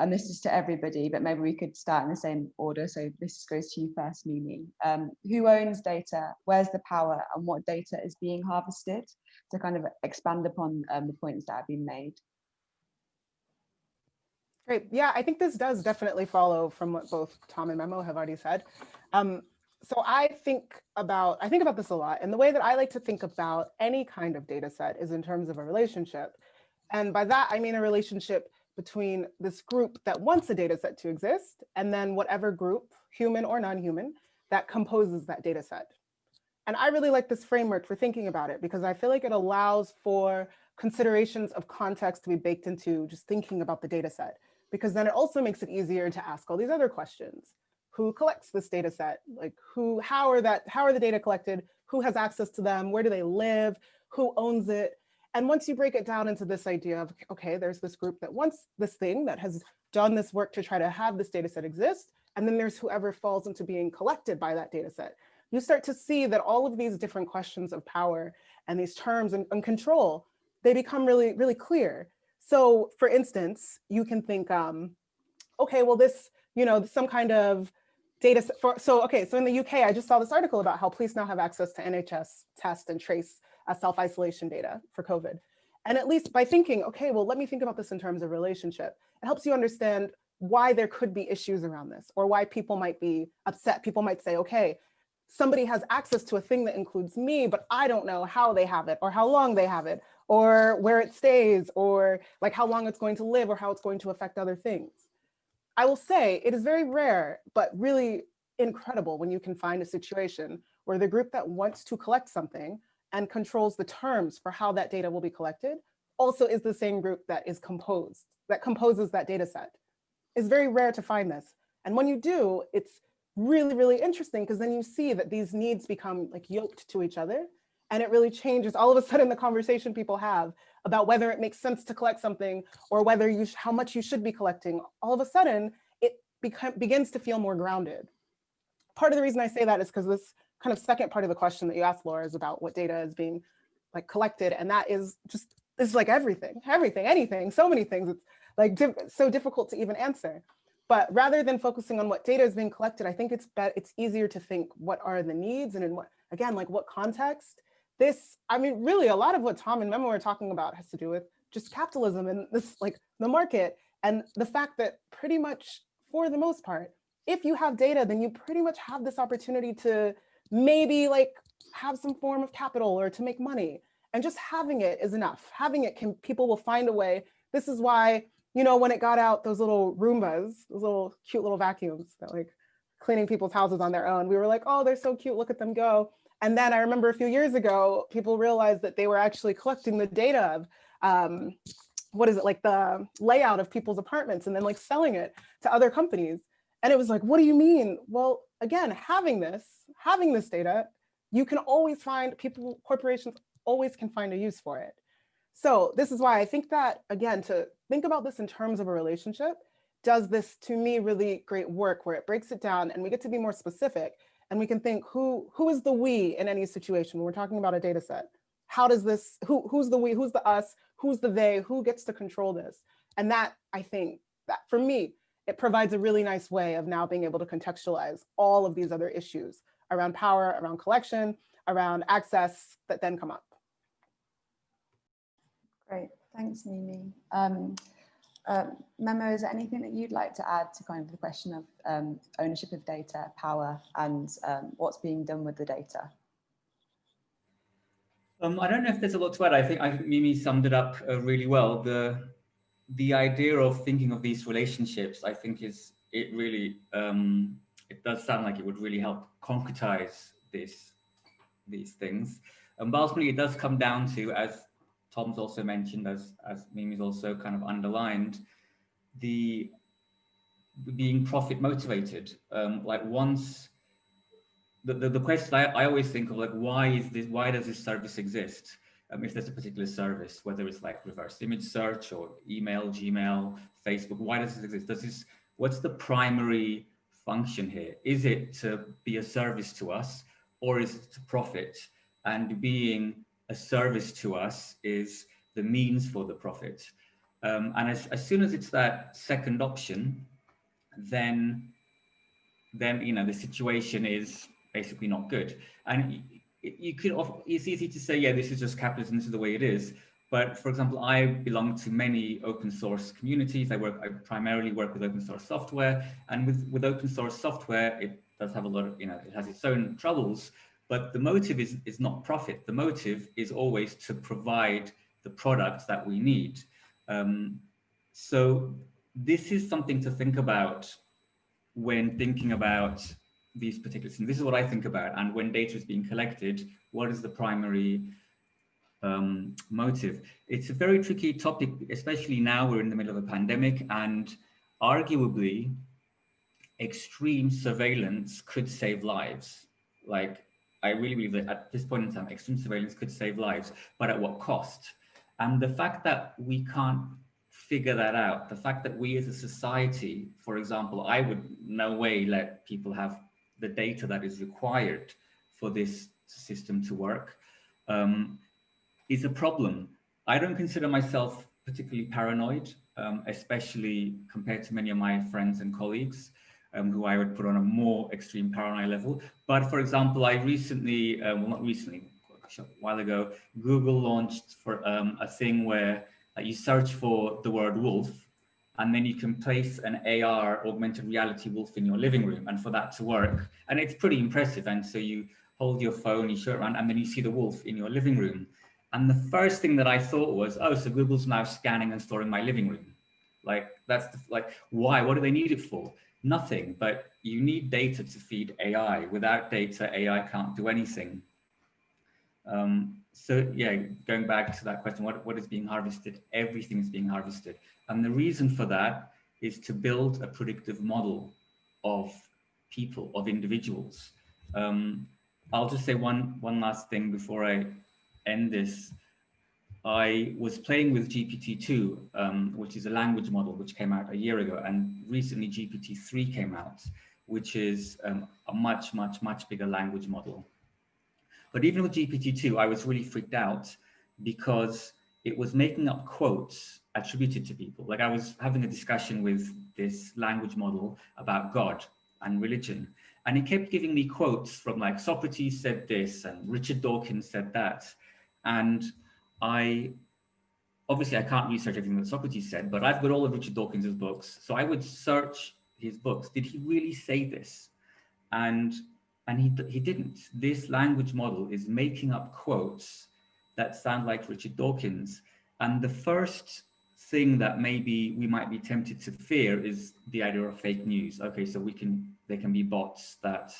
E: and this is to everybody, but maybe we could start in the same order. So this goes to you first, Mimi. Um, who owns data? Where's the power? And what data is being harvested? To kind of expand upon um, the points that have been made.
C: Great. Yeah, I think this does definitely follow from what both Tom and Memo have already said. Um, so I think about I think about this a lot, and the way that I like to think about any kind of data set is in terms of a relationship. And by that, I mean a relationship between this group that wants a data set to exist and then whatever group, human or non-human, that composes that data set. And I really like this framework for thinking about it because I feel like it allows for considerations of context to be baked into just thinking about the data set, because then it also makes it easier to ask all these other questions. Who collects this data set? Like who, how are that, how are the data collected? Who has access to them? Where do they live? Who owns it? And once you break it down into this idea of, okay, there's this group that wants this thing that has done this work to try to have this data set exist, and then there's whoever falls into being collected by that data set. You start to see that all of these different questions of power and these terms and, and control, they become really, really clear. So for instance, you can think, um, okay, well this, you know, some kind of data set for, so, okay, so in the UK, I just saw this article about how police now have access to NHS test and trace self-isolation data for COVID. And at least by thinking, okay, well, let me think about this in terms of relationship, it helps you understand why there could be issues around this or why people might be upset. People might say, okay, somebody has access to a thing that includes me, but I don't know how they have it or how long they have it or where it stays or like how long it's going to live or how it's going to affect other things. I will say it is very rare, but really incredible when you can find a situation where the group that wants to collect something and controls the terms for how that data will be collected also is the same group that is composed, that composes that data set. It's very rare to find this. And when you do, it's really, really interesting because then you see that these needs become like yoked to each other. And it really changes all of a sudden the conversation people have about whether it makes sense to collect something or whether you how much you should be collecting, all of a sudden it begins to feel more grounded. Part of the reason I say that is because this kind of second part of the question that you asked, Laura, is about what data is being like collected. And that is just, it's like everything, everything, anything, so many things. It's like so difficult to even answer. But rather than focusing on what data is being collected, I think it's it's easier to think what are the needs and in what, again, like what context. This, I mean, really a lot of what Tom and Memo are talking about has to do with just capitalism and this like the market and the fact that pretty much for the most part, if you have data, then you pretty much have this opportunity to maybe like have some form of capital or to make money. And just having it is enough. Having it can, people will find a way. This is why, you know, when it got out those little Roombas, those little cute little vacuums that like cleaning people's houses on their own, we were like, oh, they're so cute, look at them go. And then I remember a few years ago, people realized that they were actually collecting the data of, um, what is it, like the layout of people's apartments and then like selling it to other companies. And it was like, what do you mean? Well, again, having this, having this data, you can always find people, corporations always can find a use for it. So this is why I think that, again, to think about this in terms of a relationship does this, to me, really great work where it breaks it down and we get to be more specific and we can think who, who is the we in any situation when we're talking about a data set? How does this, who, who's the we, who's the us, who's the they, who gets to control this? And that, I think, that for me, it provides a really nice way of now being able to contextualize all of these other issues around power, around collection, around access that then come up.
E: Great, thanks Mimi. Um, uh, Memo, is there anything that you'd like to add to kind of the question of um, ownership of data, power, and um, what's being done with the data?
B: Um, I don't know if there's a lot to add. I think I think Mimi summed it up uh, really well. The the idea of thinking of these relationships, I think, is it really um, it does sound like it would really help concretize this these things. And ultimately, it does come down to, as Tom's also mentioned, as as Mimi's also kind of underlined, the being profit motivated. Um, like once the, the, the question I, I always think of like why is this why does this service exist? Um, if there's a particular service, whether it's like reverse image search or email, Gmail, Facebook, why does this exist? Does this, what's the primary function here? Is it to be a service to us or is it to profit? And being a service to us is the means for the profit. Um, and as, as soon as it's that second option, then, then, you know, the situation is basically not good. And you could, it's easy to say, yeah, this is just capitalism, this is the way it is. But for example, I belong to many open source communities. I work, I primarily work with open source software and with, with open source software, it does have a lot of, you know, it has its own troubles, but the motive is, is not profit. The motive is always to provide the products that we need. Um, so this is something to think about when thinking about these particular things. This is what I think about. And when data is being collected, what is the primary um, motive? It's a very tricky topic, especially now we're in the middle of a pandemic and arguably extreme surveillance could save lives. Like, I really believe that at this point in time, extreme surveillance could save lives, but at what cost? And the fact that we can't figure that out, the fact that we as a society, for example, I would no way let people have the data that is required for this system to work um, is a problem. I don't consider myself particularly paranoid, um, especially compared to many of my friends and colleagues um, who I would put on a more extreme paranoia level. But for example, I recently, uh, well, not recently, a while ago, Google launched for um, a thing where uh, you search for the word wolf and then you can place an AR augmented reality wolf in your living room and for that to work. And it's pretty impressive. And so you hold your phone, you show it around, and then you see the wolf in your living room. And the first thing that I thought was, oh, so Google's now scanning and storing my living room. Like that's the, like, why, what do they need it for? Nothing, but you need data to feed AI. Without data, AI can't do anything. Um, so yeah, going back to that question, what, what is being harvested? Everything is being harvested. And the reason for that is to build a predictive model of people, of individuals. Um, I'll just say one, one last thing before I end this. I was playing with GPT-2, um, which is a language model which came out a year ago, and recently GPT-3 came out, which is um, a much, much, much bigger language model. But even with GPT-2, I was really freaked out because it was making up quotes attributed to people. Like I was having a discussion with this language model about God and religion, and it kept giving me quotes from like Socrates said this and Richard Dawkins said that. And I obviously I can't research everything that Socrates said, but I've got all of Richard Dawkins's books. So I would search his books. Did he really say this? And and he he didn't. This language model is making up quotes that sound like Richard Dawkins. And the first thing that maybe we might be tempted to fear is the idea of fake news. Okay, so we can there can be bots that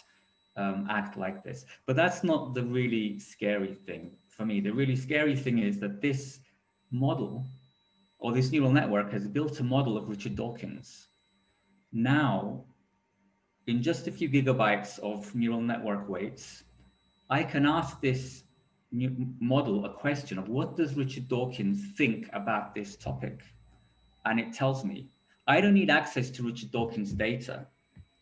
B: um, act like this, but that's not the really scary thing for me. The really scary thing is that this model or this neural network has built a model of Richard Dawkins. Now, in just a few gigabytes of neural network weights, I can ask this model a question of what does Richard Dawkins think about this topic? And it tells me, I don't need access to Richard Dawkins data.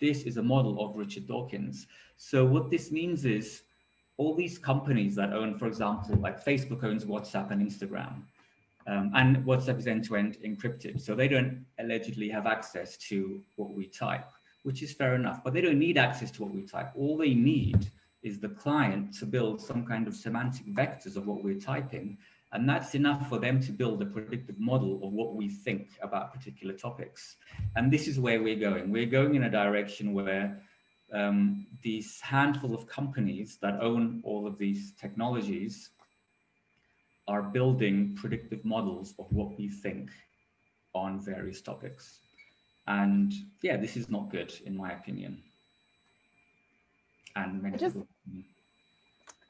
B: This is a model of Richard Dawkins. So what this means is all these companies that own, for example, like Facebook owns WhatsApp and Instagram, um, and WhatsApp is end-to-end -end encrypted. So they don't allegedly have access to what we type, which is fair enough, but they don't need access to what we type. All they need is the client to build some kind of semantic vectors of what we're typing. And that's enough for them to build a predictive model of what we think about particular topics. And this is where we're going. We're going in a direction where um, these handful of companies that own all of these technologies are building predictive models of what we think on various topics. And yeah, this is not good in my opinion. And many
C: just,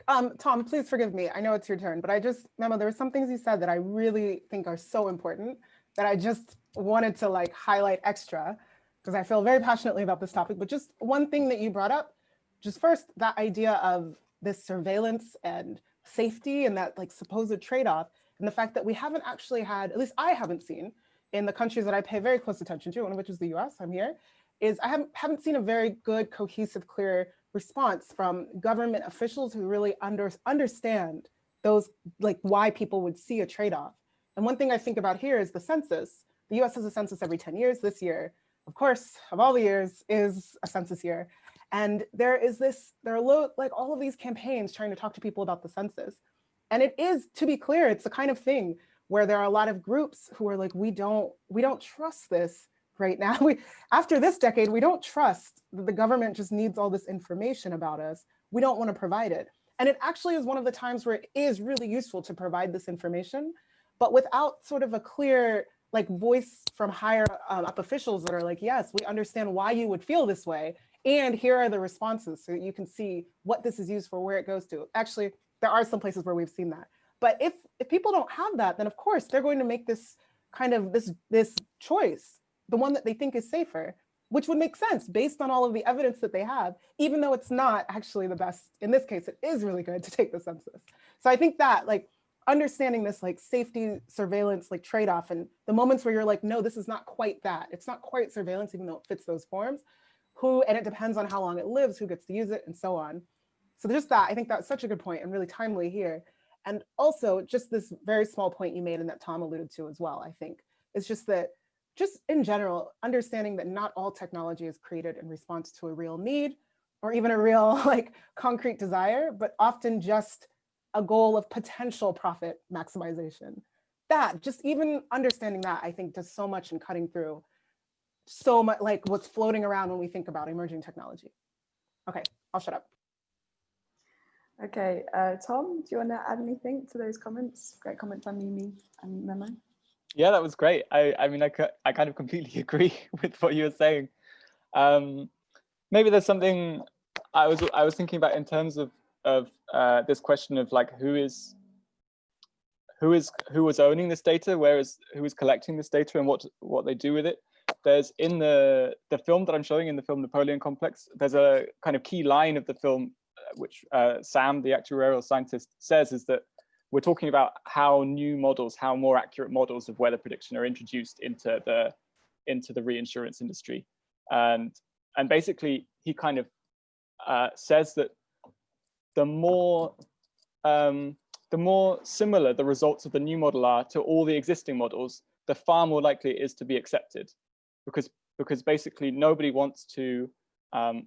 C: um, Tom, please forgive me. I know it's your turn, but I just, Memo, there were some things you said that I really think are so important that I just wanted to like highlight extra because I feel very passionately about this topic, but just one thing that you brought up, just first, that idea of this surveillance and safety and that like supposed trade-off and the fact that we haven't actually had, at least I haven't seen in the countries that I pay very close attention to, one of which is the US, I'm here, is I haven't, haven't seen a very good, cohesive, clear response from government officials who really under, understand those, like why people would see a trade-off. And one thing I think about here is the census. The US has a census every 10 years. This year, of course, of all the years is a census year. And there is this, there are low, like all of these campaigns trying to talk to people about the census. And it is, to be clear, it's the kind of thing where there are a lot of groups who are like, we don't, we don't trust this right now. We, after this decade, we don't trust that the government just needs all this information about us. We don't want to provide it. And it actually is one of the times where it is really useful to provide this information, but without sort of a clear like voice from higher um, up officials that are like, yes, we understand why you would feel this way. And here are the responses so you can see what this is used for, where it goes to. Actually, there are some places where we've seen that. But if, if people don't have that, then of course they're going to make this kind of this, this choice, the one that they think is safer, which would make sense based on all of the evidence that they have, even though it's not actually the best, in this case, it is really good to take the census. So I think that like understanding this like safety surveillance like trade-off and the moments where you're like, no, this is not quite that. It's not quite surveillance, even though it fits those forms. Who, and it depends on how long it lives, who gets to use it and so on. So just that, I think that's such a good point and really timely here. And also just this very small point you made and that Tom alluded to as well, I think, is just that just in general, understanding that not all technology is created in response to a real need or even a real like concrete desire, but often just a goal of potential profit maximization. That, just even understanding that, I think does so much in cutting through so much like what's floating around when we think about emerging technology. Okay, I'll shut up.
E: Okay, uh, Tom, do you want to add anything to those comments? Great comments from Mimi and Memo.
D: Yeah, that was great. I, I mean, I, I kind of completely agree with what you were saying. Um, maybe there's something I was I was thinking about in terms of of uh, this question of like who is who is who was owning this data, where is who is collecting this data, and what what they do with it. There's in the the film that I'm showing in the film Napoleon Complex. There's a kind of key line of the film, uh, which uh, Sam, the actuarial scientist, says is that we're talking about how new models, how more accurate models of weather prediction are introduced into the into the reinsurance industry. And and basically he kind of uh, says that the more um, the more similar the results of the new model are to all the existing models, the far more likely it is to be accepted, because because basically nobody wants to um,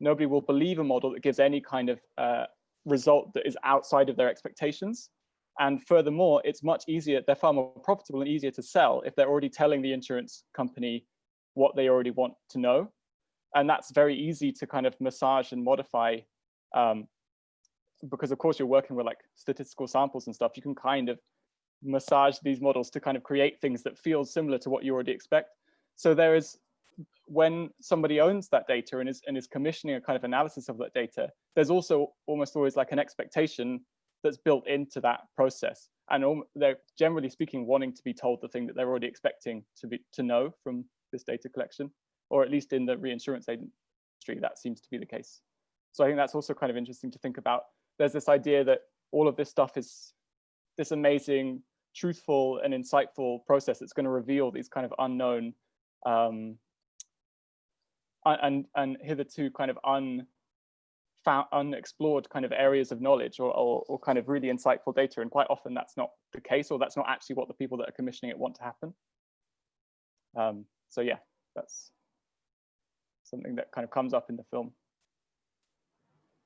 D: nobody will believe a model that gives any kind of uh, result that is outside of their expectations. And furthermore, it's much easier, they're far more profitable and easier to sell if they're already telling the insurance company what they already want to know. And that's very easy to kind of massage and modify um, because of course you're working with like statistical samples and stuff, you can kind of massage these models to kind of create things that feel similar to what you already expect. So there is, when somebody owns that data and is, and is commissioning a kind of analysis of that data, there's also almost always like an expectation that's built into that process. And they're generally speaking wanting to be told the thing that they're already expecting to be to know from this data collection, or at least in the reinsurance industry, that seems to be the case. So I think that's also kind of interesting to think about there's this idea that all of this stuff is this amazing, truthful and insightful process that's going to reveal these kind of unknown um, and and hitherto kind of un, unexplored kind of areas of knowledge or, or, or kind of really insightful data. And quite often that's not the case, or that's not actually what the people that are commissioning it want to happen. Um, so yeah, that's something that kind of comes up in the film.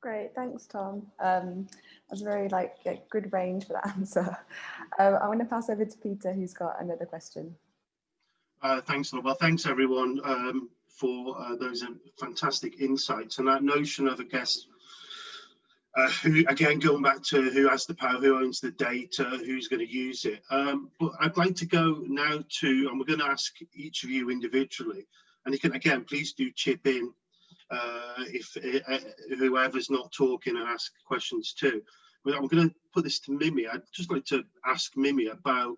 E: Great, thanks, Tom. Um, that's a very like a good range for that answer. Uh, I want to pass over to Peter, who's got another question.
A: Uh, thanks, Well, thanks everyone um, for uh, those fantastic insights and that notion of, I guess, uh, who again going back to who has the power, who owns the data, who's going to use it. Um, but I'd like to go now to, and we're going to ask each of you individually, and you can again please do chip in uh, if uh, whoever's not talking and ask questions too. But I'm going to put this to Mimi. I'd just like to ask Mimi about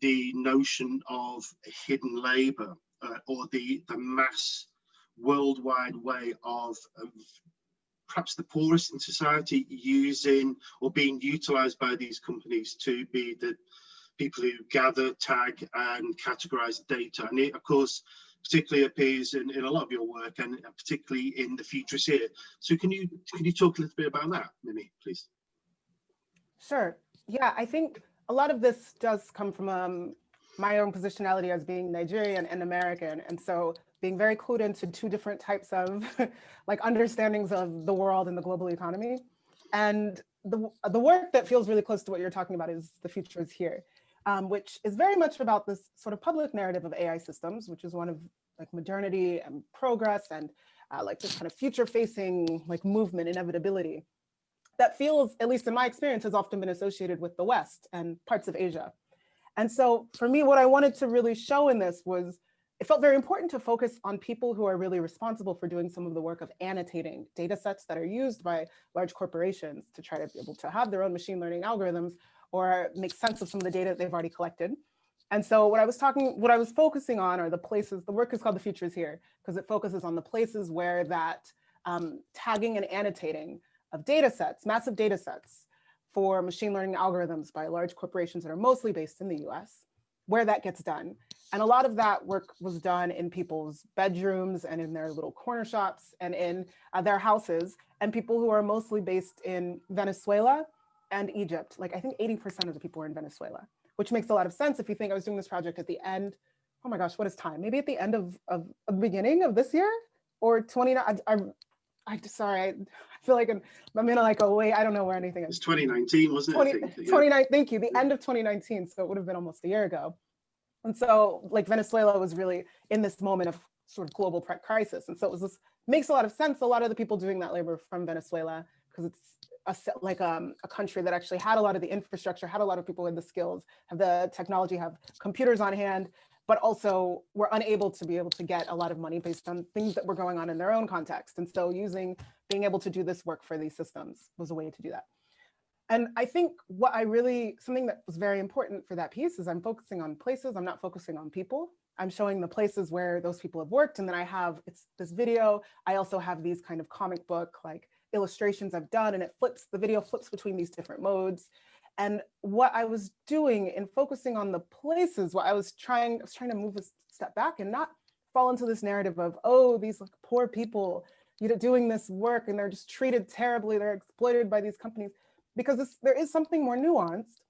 A: the notion of hidden labour uh, or the the mass worldwide way of, of perhaps the poorest in society using or being utilized by these companies to be the people who gather, tag and categorize data. And it, of course, particularly appears in, in a lot of your work and particularly in the Futures Here. So can you can you talk a little bit about that, Mimi, please?
C: Sure. Yeah, I think a lot of this does come from um, my own positionality as being Nigerian and American. And so being very clued into two different types of like understandings of the world and the global economy. And the, the work that feels really close to what you're talking about is The Future is Here um, which is very much about this sort of public narrative of AI systems, which is one of like modernity and progress and uh, like this kind of future facing like movement inevitability that feels, at least in my experience, has often been associated with the West and parts of Asia. And so for me, what I wanted to really show in this was it felt very important to focus on people who are really responsible for doing some of the work of annotating data sets that are used by large corporations to try to be able to have their own machine learning algorithms or make sense of some of the data that they've already collected. And so what I was talking, what I was focusing on are the places, the work is called The Futures Here, because it focuses on the places where that um, tagging and annotating of data sets, massive data sets for machine learning algorithms by large corporations that are mostly based in the US, where that gets done. And a lot of that work was done in people's bedrooms and in their little corner shops and in uh, their houses and people who are mostly based in Venezuela and Egypt. Like I think 80% of the people were in Venezuela, which makes a lot of sense if you think I was doing this project at the end. Oh my gosh, what is time? Maybe at the end of, of, of the beginning of this year or 29. I, I, I sorry, I, feel like I'm, I'm in like a way, I don't know where anything is.
A: It's 2019, wasn't it?
C: 20, 29, thank you, the end of 2019. So it would have been almost a year ago. And so like Venezuela was really in this moment of sort of global crisis. And so it was this, makes a lot of sense. A lot of the people doing that labor from Venezuela, because it's a like um, a country that actually had a lot of the infrastructure, had a lot of people with the skills, have the technology, have computers on hand, but also were unable to be able to get a lot of money based on things that were going on in their own context. And so using being able to do this work for these systems was a way to do that. And I think what I really, something that was very important for that piece is I'm focusing on places, I'm not focusing on people. I'm showing the places where those people have worked. And then I have, it's this video. I also have these kind of comic book, like illustrations I've done and it flips, the video flips between these different modes. And what I was doing in focusing on the places, what I was trying, I was trying to move a step back and not fall into this narrative of, oh, these like, poor people, you know, doing this work and they're just treated terribly, they're exploited by these companies, because this, there is something more nuanced.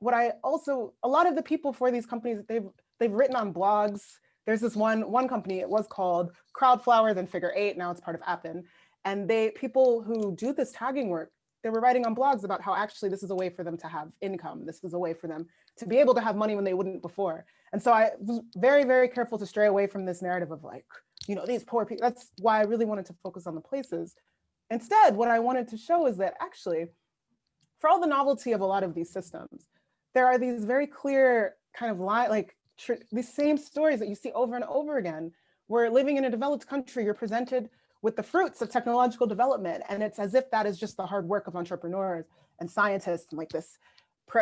C: What I also, a lot of the people for these companies, they've they've written on blogs. There's this one one company, it was called Crowdflower, then Figure Eight, now it's part of Appen. And they people who do this tagging work, they were writing on blogs about how actually this is a way for them to have income. This is a way for them to be able to have money when they wouldn't before. And so I was very, very careful to stray away from this narrative of like, you know, these poor people. That's why I really wanted to focus on the places. Instead, what I wanted to show is that actually, for all the novelty of a lot of these systems, there are these very clear kind of line, like these same stories that you see over and over again. Where living in a developed country, you're presented with the fruits of technological development. And it's as if that is just the hard work of entrepreneurs and scientists and like this,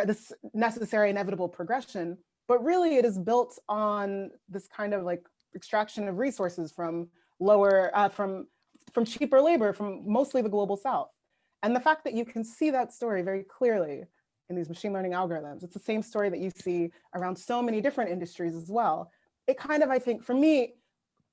C: this necessary inevitable progression. But really it is built on this kind of like extraction of resources from lower, uh, from, from cheaper labor from mostly the global South. And the fact that you can see that story very clearly in these machine learning algorithms, it's the same story that you see around so many different industries as well. It kind of, I think, for me,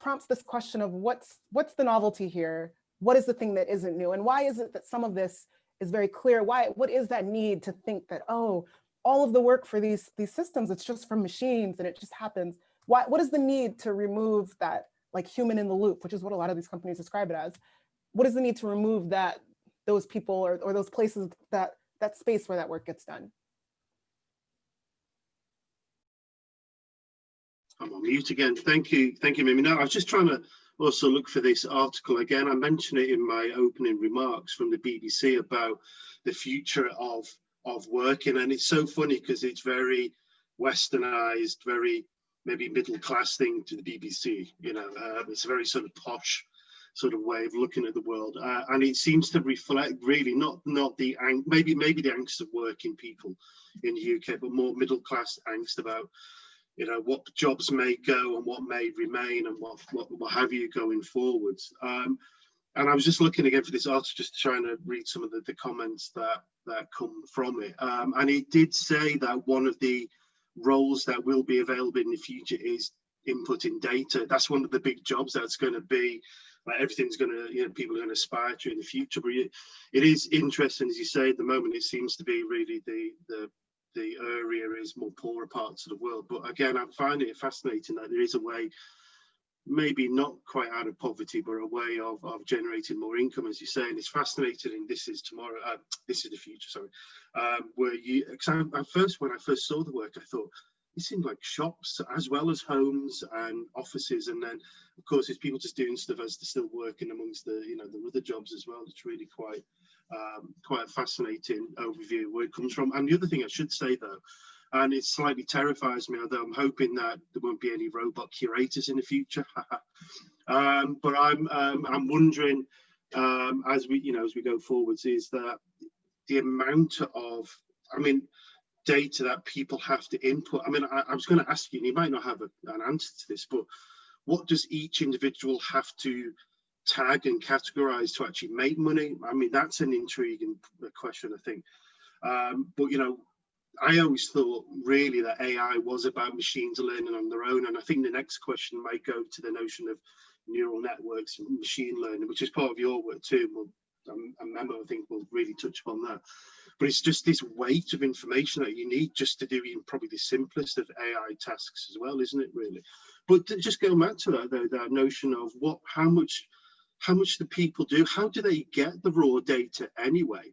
C: prompts this question of what's what's the novelty here? What is the thing that isn't new? And why is it that some of this is very clear? Why, what is that need to think that, oh, all of the work for these, these systems, it's just from machines and it just happens. Why, what is the need to remove that like human in the loop, which is what a lot of these companies describe it as? What is the need to remove that, those people or, or those places, that, that space where that work gets done?
A: I'm on mute again. Thank you. Thank you, Mimi. Now, I was just trying to also look for this article again. I mentioned it in my opening remarks from the BBC about the future of of working, and it's so funny because it's very westernized, very maybe middle class thing to the BBC. You know, uh, it's a very sort of posh sort of way of looking at the world, uh, and it seems to reflect really not not the maybe maybe the angst of working people in the UK, but more middle class angst about you know what jobs may go and what may remain and what what, what have you going forwards um, and I was just looking again for this article, just trying to read some of the, the comments that that come from it. Um, and it did say that one of the roles that will be available in the future is inputting data. That's one of the big jobs that's going to be like everything's going to, you know, people are going to aspire to in the future. But it, it is interesting, as you say, at the moment, it seems to be really the the the area is more poorer parts of the world. But again, I'm finding it fascinating that there is a way, maybe not quite out of poverty, but a way of, of generating more income, as you say. And it's fascinating. And this is tomorrow. Uh, this is the future. Sorry, um, where you. Cause I, first, when I first saw the work, I thought it seemed like shops as well as homes and offices. And then, of course, it's people just doing stuff as they're still working amongst the, you know, the other jobs as well. It's really quite um, quite a fascinating overview where it comes from. And the other thing I should say though, and it slightly terrifies me, although I'm hoping that there won't be any robot curators in the future. um, but I'm um, I'm wondering um, as we you know as we go forwards is that the amount of I mean data that people have to input. I mean I, I was going to ask you, and you might not have a, an answer to this, but what does each individual have to tag and categorize to actually make money? I mean, that's an intriguing question, I think. Um, but, you know, I always thought really that AI was about machines learning on their own. And I think the next question might go to the notion of neural networks and machine learning, which is part of your work too. We'll, um, a Memo, I think, will really touch upon that. But it's just this weight of information that you need just to do even probably the simplest of AI tasks as well, isn't it, really? But just going back to that, though, that notion of what, how much how much do people do? How do they get the raw data anyway?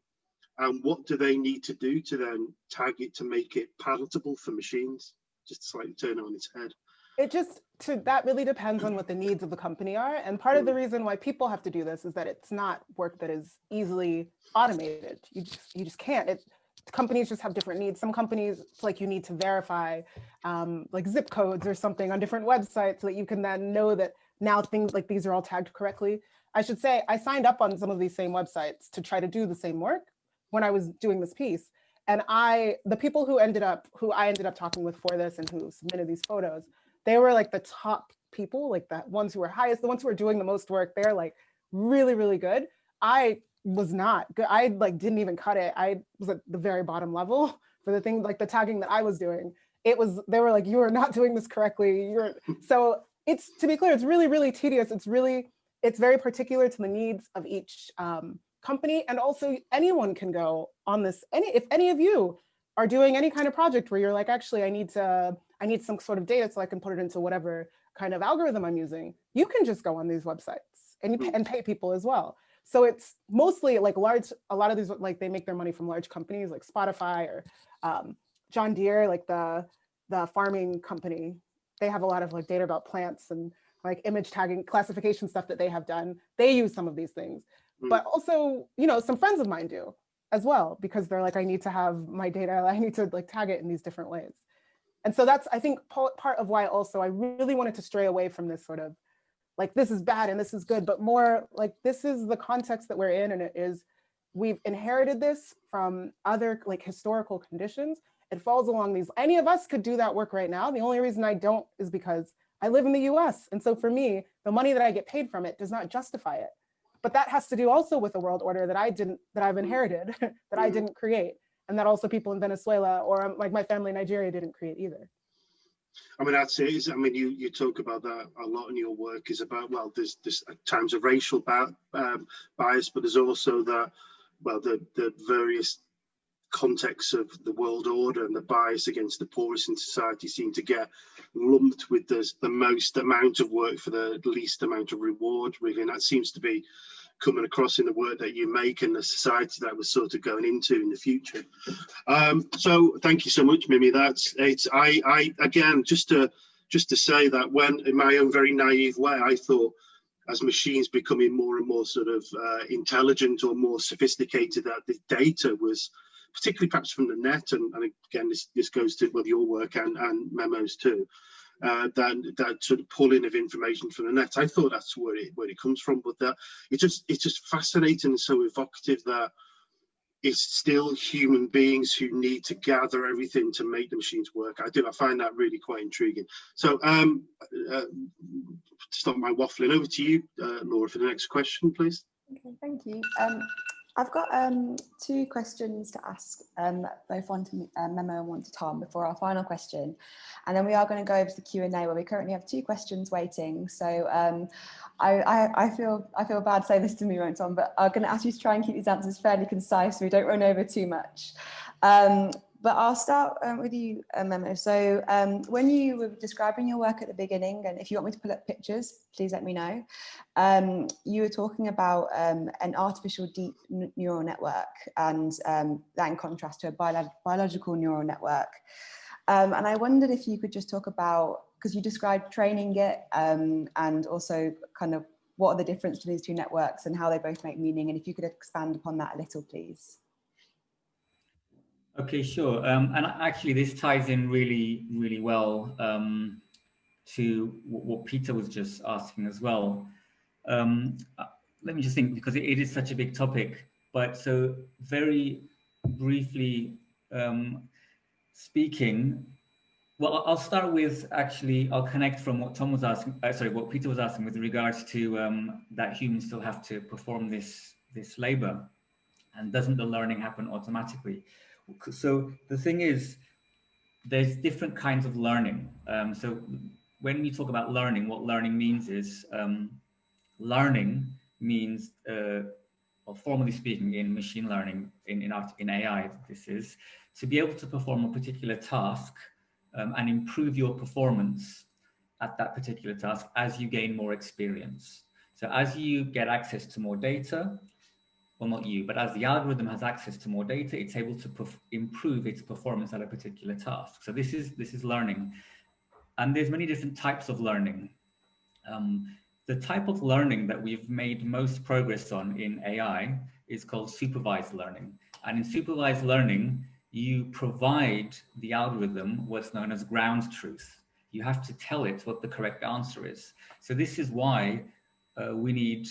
A: And what do they need to do to then tag it to make it palatable for machines? Just slightly turn it on its head.
C: It just, to, that really depends on what the needs of the company are. And part of the reason why people have to do this is that it's not work that is easily automated. You just, you just can't. It, companies just have different needs. Some companies, it's like you need to verify um, like zip codes or something on different websites so that you can then know that now things like these are all tagged correctly. I should say I signed up on some of these same websites to try to do the same work when I was doing this piece. And I, the people who ended up, who I ended up talking with for this and who submitted these photos, they were like the top people, like the ones who were highest, the ones who were doing the most work. They're like really, really good. I was not good. I like didn't even cut it. I was at the very bottom level for the thing like the tagging that I was doing. It was they were like, you are not doing this correctly. You're so it's to be clear, it's really, really tedious. It's really, it's very particular to the needs of each um, company. And also anyone can go on this. Any if any of you are doing any kind of project where you're like, actually, I need to, I need some sort of data so I can put it into whatever kind of algorithm I'm using, you can just go on these websites and, you, and pay people as well. So it's mostly like large, a lot of these, like they make their money from large companies like Spotify or um, John Deere, like the, the farming company. They have a lot of like data about plants and like image tagging classification stuff that they have done. They use some of these things, mm. but also, you know, some friends of mine do as well, because they're like, I need to have my data, I need to like tag it in these different ways. And so that's, I think, part of why also I really wanted to stray away from this sort of like, this is bad and this is good, but more like, this is the context that we're in and it is, we've inherited this from other like historical conditions. It falls along these, any of us could do that work right now. The only reason I don't is because I live in the US. And so for me, the money that I get paid from it does not justify it. But that has to do also with a world order that I didn't, that I've inherited, that I mm-hmm. didn't create and that also people in Venezuela or um, like my family in Nigeria didn't create either.
A: I mean, I'd say, is, I mean, you, you talk about that a lot in your work is about, well, there's, there's times of racial um, bias, but there's also that, well, the, the various contexts of the world order and the bias against the poorest in society seem to get lumped with the, the most amount of work for the least amount of reward, really. And that seems to be coming across in the work that you make and the society that we're sort of going into in the future. Um, so thank you so much, Mimi. That's it's I I again just to just to say that when in my own very naive way, I thought as machines becoming more and more sort of uh, intelligent or more sophisticated, that the data was particularly perhaps from the net, and, and again this this goes to well your work and and Memo's too uh, that that sort of pulling of information from the net. I thought that's where it where it comes from, but that it's just it's just fascinating and so evocative that it's still human beings who need to gather everything to make the machines work. I do I find that really quite intriguing. So um, uh, stop my waffling. Over to you, uh, Laura, for the next question, please.
E: Okay, thank you. Um, I've got um, two questions to ask, um, both one to uh, Memo and one to Tom before our final question. And then we are going to go over to the Q&A where we currently have two questions waiting. So um, I, I, I, feel I feel bad saying this to me, right, Tom, but I'm going to ask you to try and keep these answers fairly concise so we don't run over too much. But I'll start um, with you, uh, Memo. So um, when you were describing your work at the beginning, and if you want me to pull up pictures, please let me know. Um, you were talking about um, an artificial deep neural network and um, that in contrast to a bio biological neural network. Um, and I wondered if you could just talk about, because you described training it and also kind of what are the difference between these two networks and how they both make meaning. And if you could expand upon that a little, please.
B: Okay, sure. Um, and actually, this ties in really, really well um, to what Peter was just asking as well. Um, uh, let me just think, because it, it is such a big topic. But so very briefly um, speaking, well, I'll start with actually, I'll connect from what Tom was asking, uh, sorry, what Peter was asking with regards to um, that humans still have to perform this, this labor. And doesn't the learning happen automatically? So the thing is, there's different kinds of learning. Um, so when we talk about learning, what learning means is um, learning means, uh, well, formally speaking, in machine learning, in in, art, in AI, this is to be able to perform a particular task um, and improve your performance at that particular task as you gain more experience. So as you get access to more data, well, not you, but as the algorithm has access to more data, it's able to improve its performance at a particular task. So this is this is learning, and there's many different types of learning. Um, the type of learning that we've made most progress on in AI is called supervised learning. And in supervised learning, you provide the algorithm what's known as ground truth. You have to tell it what the correct answer is. So this is why uh, we need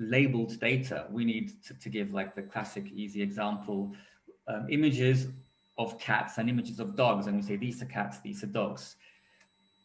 B: labeled data. We need to, to give like the classic easy example, um, images of cats and images of dogs. And we say, these are cats, these are dogs.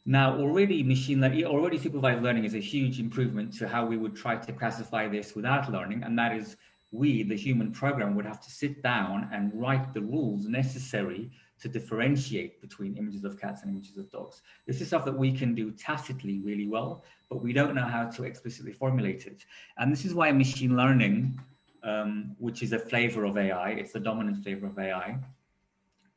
B: Now, already machine learning, already supervised learning is a huge improvement to how we would try to classify this without learning. And that is we, the human program, would have to sit down and write the rules necessary to differentiate between images of cats and images of dogs. This is stuff that we can do tacitly really well, but we don't know how to explicitly formulate it. And this is why machine learning, um, which is a flavor of AI, it's the dominant flavor of AI,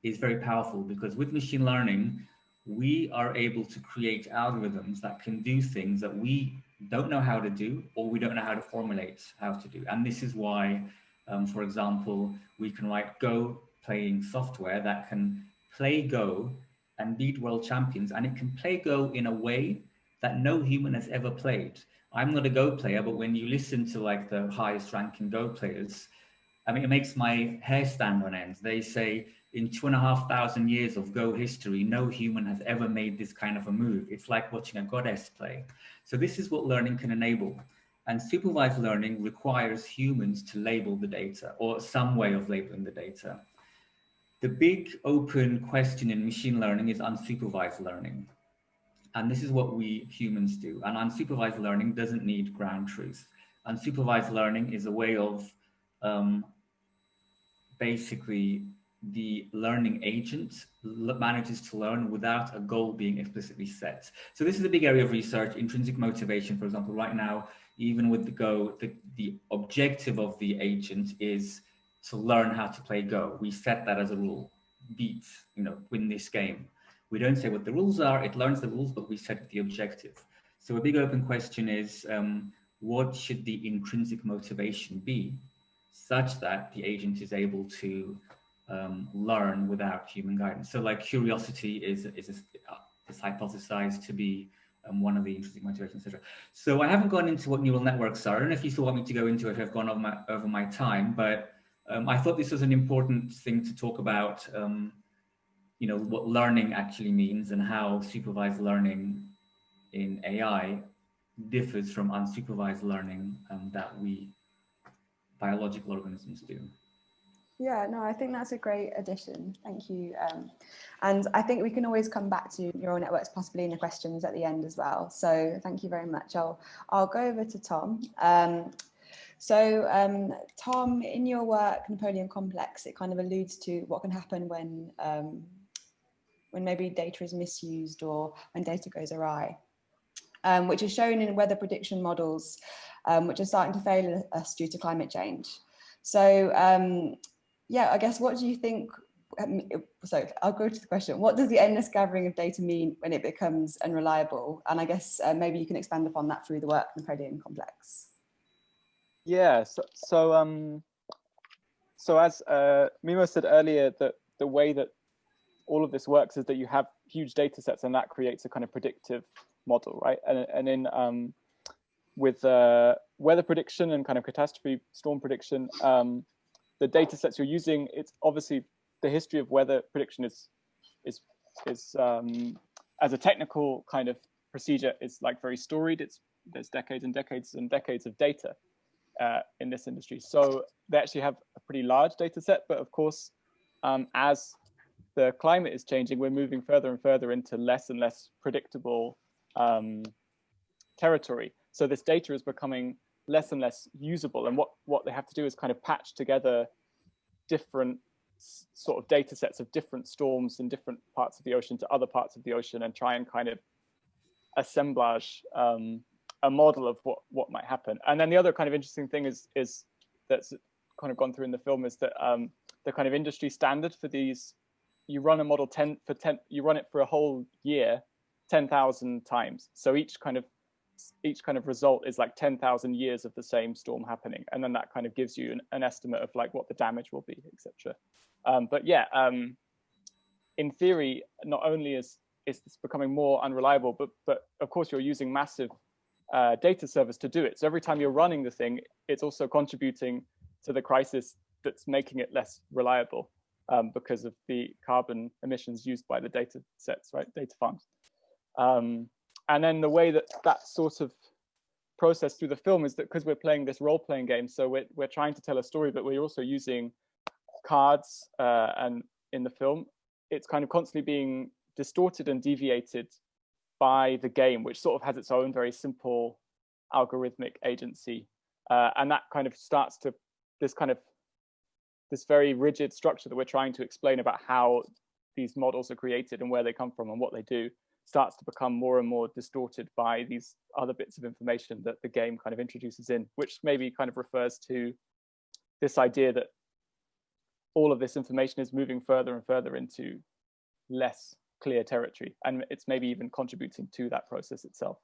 B: is very powerful because with machine learning, we are able to create algorithms that can do things that we don't know how to do or we don't know how to formulate how to do. And this is why, um, for example, we can write Go playing software that can play Go and beat world champions. And it can play Go in a way that no human has ever played. I'm not a Go player, but when you listen to like the highest ranking Go players, I mean, it makes my hair stand on end. They say in two and a half thousand years of Go history, no human has ever made this kind of a move. It's like watching a goddess play. So this is what learning can enable. And supervised learning requires humans to label the data or some way of labeling the data. The big open question in machine learning is unsupervised learning. And this is what we humans do. And unsupervised learning doesn't need ground truth. Unsupervised learning is a way of um, basically the learning agent manages to learn without a goal being explicitly set. So this is a big area of research, intrinsic motivation, for example, right now, even with the Go, the, the objective of the agent is to learn how to play Go. We set that as a rule, beat, you know, win this game. We don't say what the rules are, it learns the rules, but we set the objective. So a big open question is, um, what should the intrinsic motivation be such that the agent is able to um, learn without human guidance. So like curiosity is, is, is hypothesized to be um, one of the intrinsic motivations, etc. So I haven't gone into what neural networks are. I don't know if you still want me to go into it. I've gone over my, over my time, but um, I thought this was an important thing to talk about, um, you know, what learning actually means and how supervised learning in AI differs from unsupervised learning um, that we biological organisms do.
E: Yeah, no, I think that's a great addition. Thank you. Um, and I think we can always come back to neural networks possibly in the questions at the end as well. So thank you very much. I'll, I'll go over to Tom. Um, so um, Tom, in your work, Napoleon Complex, it kind of alludes to what can happen when, um, when maybe data is misused or when data goes awry, um, which is shown in weather prediction models, um, which are starting to fail us due to climate change. So um, yeah, I guess what do you think? Um, so I'll go to the question. What does the endless gathering of data mean when it becomes unreliable? And I guess uh, maybe you can expand upon that through the work Napoleon complex.
D: Yeah, so, so um, so as uh, Memo said earlier, that the way that all of this works is that you have huge data sets and that creates a kind of predictive model, right? And, and in um, with uh, weather prediction and kind of catastrophe storm prediction, um, the data sets you're using, it's obviously the history of weather prediction is is is um, as a technical kind of procedure is like very storied. It's there's decades and decades and decades of data uh, in this industry. So they actually have a pretty large data set, but of course, um, as the climate is changing, we're moving further and further into less and less predictable um, territory. So this data is becoming less and less usable. And what, what they have to do is kind of patch together different sort of data sets of different storms in different parts of the ocean to other parts of the ocean and try and kind of assemblage um, a model of what, what might happen. And then the other kind of interesting thing is, is that's kind of gone through in the film is that um, the kind of industry standard for these, you run a model 10 for 10, you run it for a whole year, 10,000 times. So each kind of each kind of result is like 10,000 years of the same storm happening. And then that kind of gives you an, an estimate of like what the damage will be, etc. Um, but yeah, um, in theory, not only is, is this becoming more unreliable, but, but of course you're using massive uh, data service to do it. So every time you're running the thing, it's also contributing to the crisis that's making it less reliable um, because of the carbon emissions used by the data sets, right, data farms. Um, and then the way that that sort of process through the film is that because we're playing this role-playing game, so we're, we're trying to tell a story, but we're also using cards uh, and in the film, it's kind of constantly being distorted and deviated by the game, which sort of has its own very simple algorithmic agency. Uh, and that kind of starts to this kind of this very rigid structure that we're trying to explain about how these models are created and where they come from and what they do starts to become more and more distorted by these other bits of information that the game kind of introduces in, which maybe kind of refers to this idea that all of this information is moving further and further into less clear territory and it's maybe even contributing to that process itself.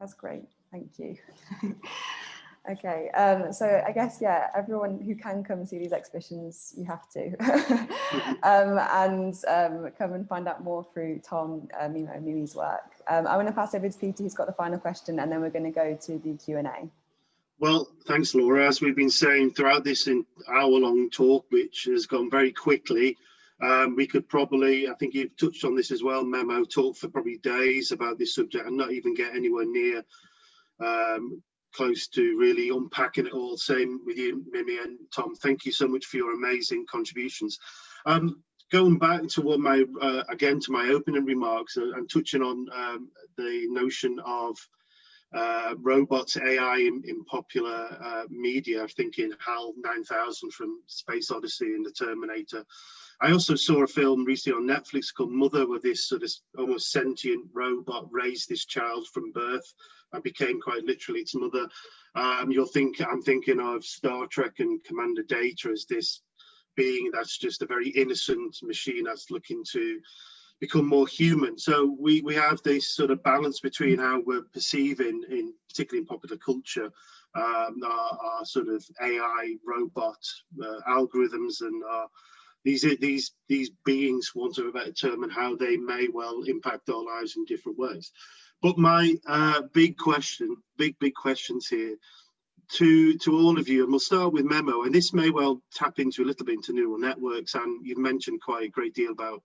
E: That's great, thank you. Okay, um, so I guess, yeah, everyone who can come see these exhibitions, you have to. um, and um, come and find out more through Tom, uh, Memo, Mimi's work. Um, I want to pass over to Peter, who's got the final question, and then we're going to go to the Q&A.
A: Well, thanks, Laura. As we've been saying throughout this hour-long talk, which has gone very quickly, um, we could probably, I think you've touched on this as well, Memo, talk for probably days about this subject and not even get anywhere near um, close to really unpacking it all. Same with you, Mimi and Tom. Thank you so much for your amazing contributions. Um, going back to what my uh, again to my opening remarks and touching on um, the notion of uh, robots AI in, in popular uh, media, thinking HAL 9000 from Space Odyssey and the Terminator. I also saw a film recently on Netflix called Mother, where this sort of almost sentient robot raised this child from birth and became quite literally its mother. Um, you'll think I'm thinking of Star Trek and Commander Data as this being that's just a very innocent machine that's looking to become more human. So we we have this sort of balance between how we're perceiving, in particularly in popular culture, um, our, our, sort of AI robot uh, algorithms and our, these these these beings, want term, and how they may well impact our lives in different ways. But my uh, big question, big, big questions here to, to all of you, and we'll start with Memo, and this may well tap into a little bit into neural networks, and you've mentioned quite a great deal about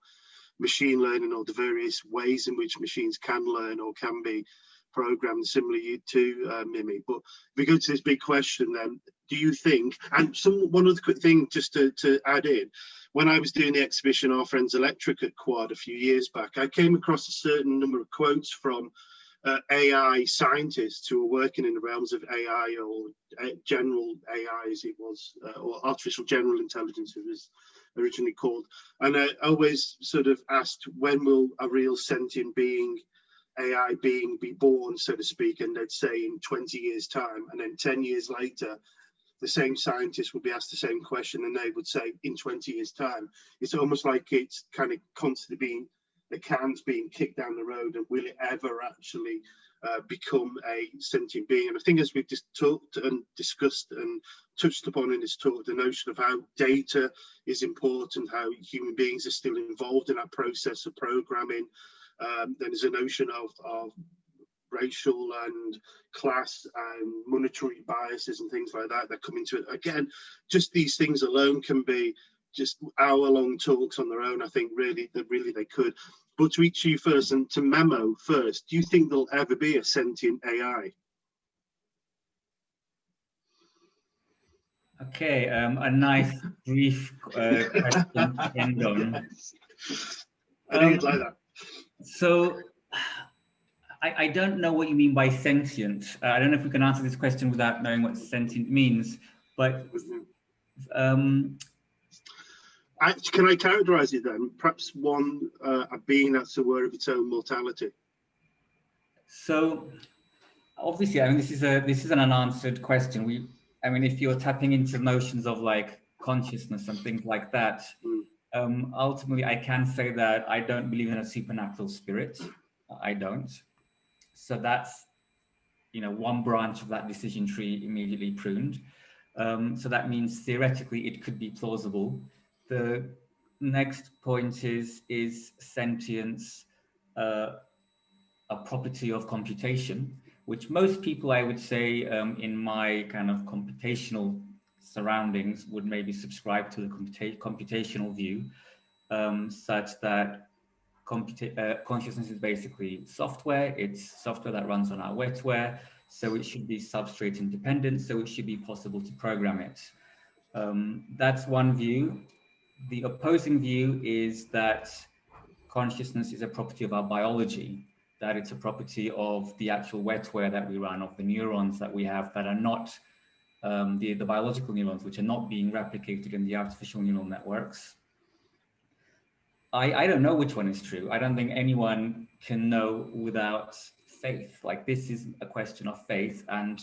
A: machine learning or the various ways in which machines can learn or can be programmed similarly to uh, Mimi. But if we go to this big question then, do you think, and some one other quick thing just to, to add in, when I was doing the exhibition Our Friends Electric at Quad a few years back, I came across a certain number of quotes from uh, AI scientists who are working in the realms of AI or uh, general AI as it was, uh, or artificial general intelligence it was originally called. And I always sort of asked, when will a real sentient being, AI being be born, so to speak, and they'd say in 20 years time, and then 10 years later, the same scientists would be asked the same question and they would say in 20 years time. It's almost like it's kind of constantly being the can's being kicked down the road and will it ever actually uh, become a sentient being and i think as we've just talked and discussed and touched upon in this talk the notion of how data is important how human beings are still involved in that process of programming um, then there's a notion of, of racial and class and monetary biases and things like that that come into it. Again, just these things alone can be just hour-long talks on their own. I think really that really they could. But to each of you first and to Memo first, do you think there'll ever be a sentient AI?
B: Okay, um, a nice brief uh, question to end on.
A: I um, like that.
B: So I, I, don't know what you mean by sentient. Uh, I don't know if we can answer this question without knowing what sentient means, but um,
A: I, can I characterize it then? Perhaps one, uh, a being that's aware of its own mortality.
B: So obviously, I mean, this is a this is an unanswered question. We, I mean, if you're tapping into notions of like consciousness and things like that, mm. um, ultimately, I can say that I don't believe in a supernatural spirit. I don't. So that's, you know, one branch of that decision tree immediately pruned. Um, so that means theoretically it could be plausible. The next point is, is sentience uh, a property of computation, which most people, I would say, um, in my kind of computational surroundings would maybe subscribe to the computa computational view, um, such that uh, consciousness is basically software. It's software that runs on our wetware. So it should be substrate independent. So it should be possible to program it. Um, that's one view. The opposing view is that consciousness is a property of our biology. that it's a property of the actual wetware that we run, of the neurons that we have that are not um, the, the biological neurons, which are not being replicated in the artificial neural networks. I, I don't know which one is true. I don't think anyone can know without faith. Like this is a question of faith and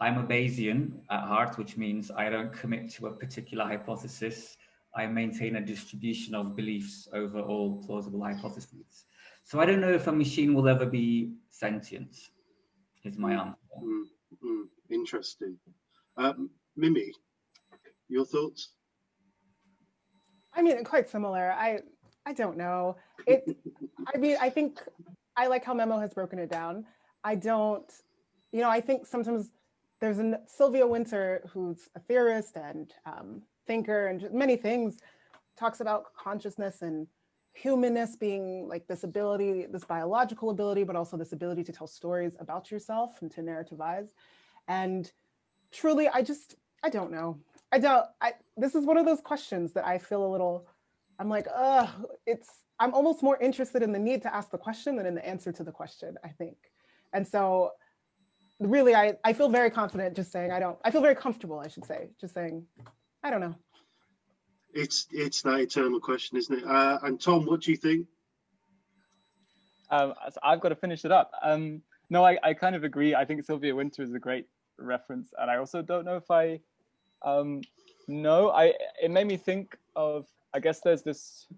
B: I'm a Bayesian at heart, which means I don't commit to a particular hypothesis. I maintain a distribution of beliefs over all plausible hypotheses. So I don't know if a machine will ever be sentient, is my answer.
A: Mm, mm, interesting. Um, Mimi, your thoughts?
C: I mean, quite similar. I I don't know. It. I mean, I think I like how Memo has broken it down. I don't, you know, I think sometimes there's a Sylvia Wynter, who's a theorist and um, thinker and many things, talks about consciousness and humanness being like this ability, this biological ability, but also this ability to tell stories about yourself and to narrativize. And truly, I just, I don't know. I don't, I, this is one of those questions that I feel a little, I'm like, uh, it's, I'm almost more interested in the need to ask the question than in the answer to the question, I think. And so really, I, I feel very confident just saying, I don't, I feel very comfortable, I should say, just saying, I don't know.
A: It's, it's that eternal question, isn't it? Uh, and Tom, what do you think?
D: Um, so I've got to finish it up. Um, no, I, I kind of agree. I think Sylvia Wynter is a great reference. And I also don't know if I um, know. I It made me think of, I guess there's this,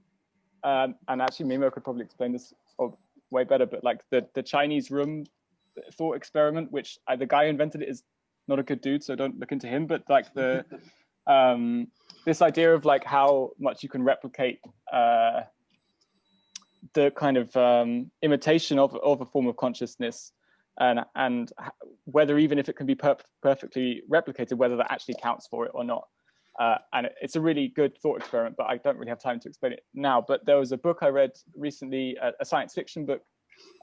D: um, and actually Memo could probably explain this way better, but like the, the Chinese room thought experiment, which I, the guy who invented it is not a good dude, so don't look into him. But like the um, this idea of like how much you can replicate uh, the kind of um, imitation of of a form of consciousness, and and whether even if it can be per perfectly replicated, whether that actually counts for it or not. Uh, and it's a really good thought experiment, but I don't really have time to explain it now. But there was a book I read recently, a, a science fiction book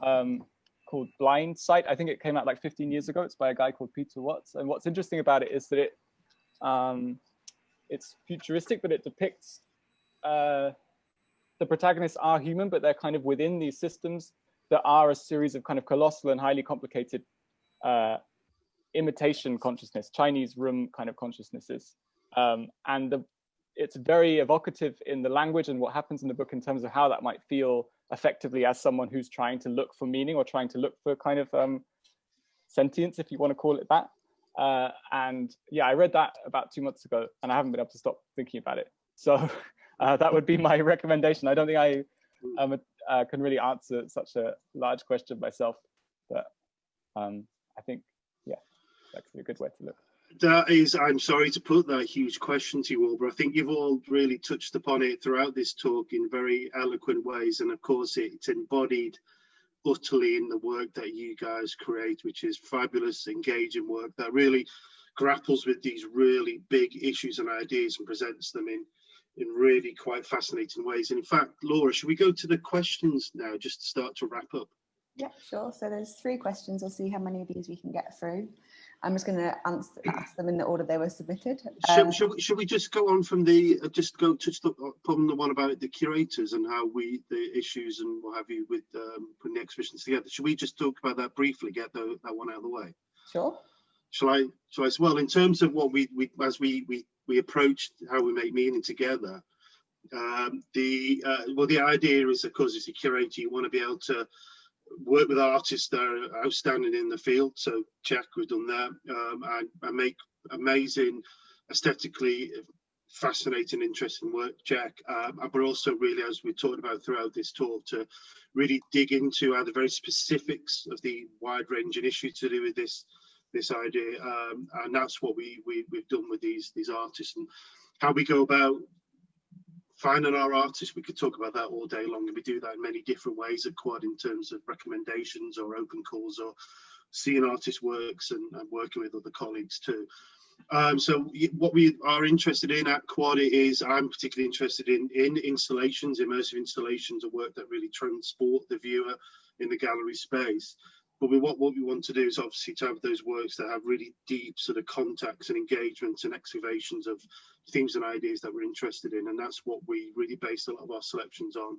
D: um, called Blindsight. I think it came out like 15 years ago. It's by a guy called Peter Watts. And what's interesting about it is that it um, it's futuristic, but it depicts uh, the protagonists are human, but they're kind of within these systems that are a series of kind of colossal and highly complicated uh, imitation consciousness, Chinese room kind of consciousnesses. Um, and the, it's very evocative in the language and what happens in the book in terms of how that might feel effectively as someone who's trying to look for meaning or trying to look for kind of um, sentience, if you want to call it that. Uh, and yeah, I read that about two months ago and I haven't been able to stop thinking about it. So uh, that would be my recommendation. I don't think I um, uh, can really answer such a large question myself, but um, I think, yeah, that could be a good way to look
A: that is, I'm sorry to put that huge question to you all, but I think you've all really touched upon it throughout this talk in very eloquent ways. And of course, it's embodied utterly in the work that you guys create, which is fabulous, engaging work that really grapples with these really big issues and ideas and presents them in in really quite fascinating ways. And in fact, Laura, should we go to the questions now just to start to wrap up?
E: Yeah, sure. So there's three questions. I'll see how many of these we can get through. I'm just going to answer ask them in the order they were submitted.
A: Um, should, should, we, should, we just go on from the uh, just go touch the upon the one about the curators and how we the issues and what have you with um, putting the exhibitions together? Should we just talk about that briefly? Get the, that one out of the way.
E: Sure.
A: Shall I? Shall I? Well, in terms of what we we as we we we approached how we make meaning together. Um, the uh, well, the idea is, of course, as a curator, you want to be able to work with artists that are outstanding in the field. So check, we've done that. Um, and, and make amazing, aesthetically fascinating, interesting work, check. Um, but also really, as we talked about throughout this talk, to really dig into uh, the very specifics of the wide ranging issues to do with this this idea. Um, and that's what we, we, we've done with these, these artists and how we go about finding our artists, we could talk about that all day long, and we do that in many different ways at Quad in terms of recommendations or open calls or seeing artist works and, and working with other colleagues too. Um, so what we are interested in at Quad is I'm particularly interested in in installations, immersive installations, of work that really transport the viewer in the gallery space. But we, what, what we want to do is obviously to have those works that have really deep sort of contacts and engagements and excavations of themes and ideas that we're interested in. And that's what we really base a lot of our selections on.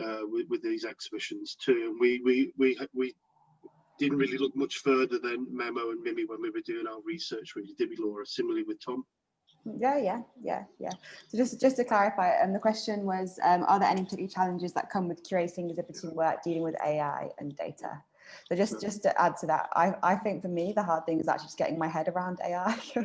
A: uh, with, with, these exhibitions too. And we we we we didn't really look much further than Memo and Mimi when we were doing our research, really, did we, Laura? Similarly with Tom.
E: Yeah, yeah, yeah, yeah. So just just to clarify, um, the question was, um, are there any particular challenges that come with curating exhibiting work, dealing with AI and data? So just just to add to that, I, I think for me the hard thing is actually just getting my head around AI.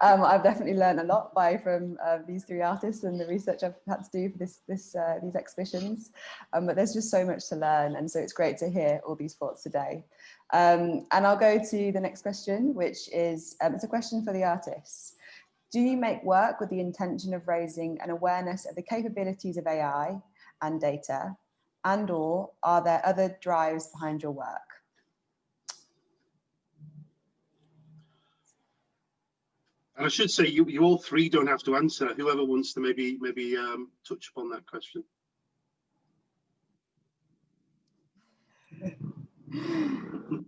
E: um, I've definitely learned a lot by from uh, these three artists and the research I've had to do for this this uh, these exhibitions. Um, but there's just so much to learn, and so it's great to hear all these thoughts today. Um, and I'll go to the next question, which is um, it's a question for the artists. Do you make work with the intention of raising an awareness of the capabilities of AI and data and or are there other drives behind your work?
A: And I should say you, you all three don't have to answer. Whoever wants to maybe maybe um, touch upon that question.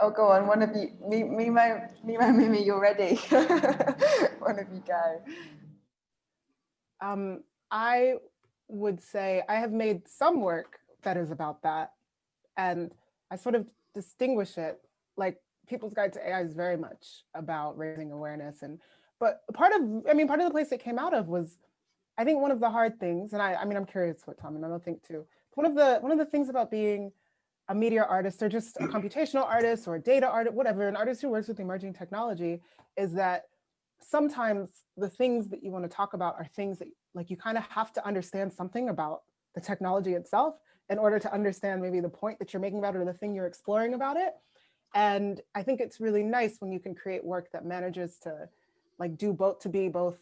E: oh, go on. One of you, Memo, Memo, Mimi, you're ready. One of you go.
C: Um, I would say I have made some work that is about that. And I sort of distinguish it like People's Guide to AI is very much about raising awareness. And but part of, I mean, part of the place it came out of was, I think one of the hard things, and I, I mean, I'm curious what Tom and I don't think too. One of the one of the things about being a media artist or just a computational artist or a data artist, whatever, an artist who works with emerging technology is that sometimes the things that you want to talk about are things that like you kind of have to understand something about the technology itself in order to understand maybe the point that you're making about it or the thing you're exploring about it. And I think it's really nice when you can create work that manages to like do both to be both,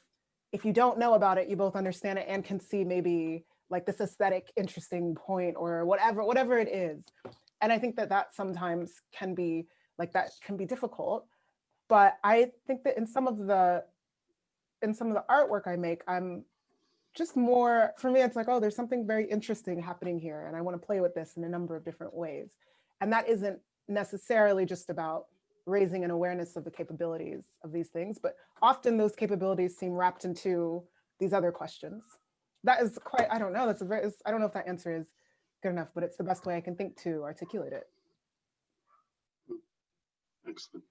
C: if you don't know about it, you both understand it and can see maybe like this aesthetic interesting point or whatever, whatever it is. And I think that that sometimes can be like that can be difficult. But I think that in some of the in some of the artwork I make, I'm just more, for me, it's like, oh, there's something very interesting happening here. And I want to play with this in a number of different ways. And that isn't necessarily just about raising an awareness of the capabilities of these things, but often those capabilities seem wrapped into these other questions. That is quite, I don't know, that's a very, I don't know if that answer is good enough, but it's the best way I can think to articulate it.
A: Excellent.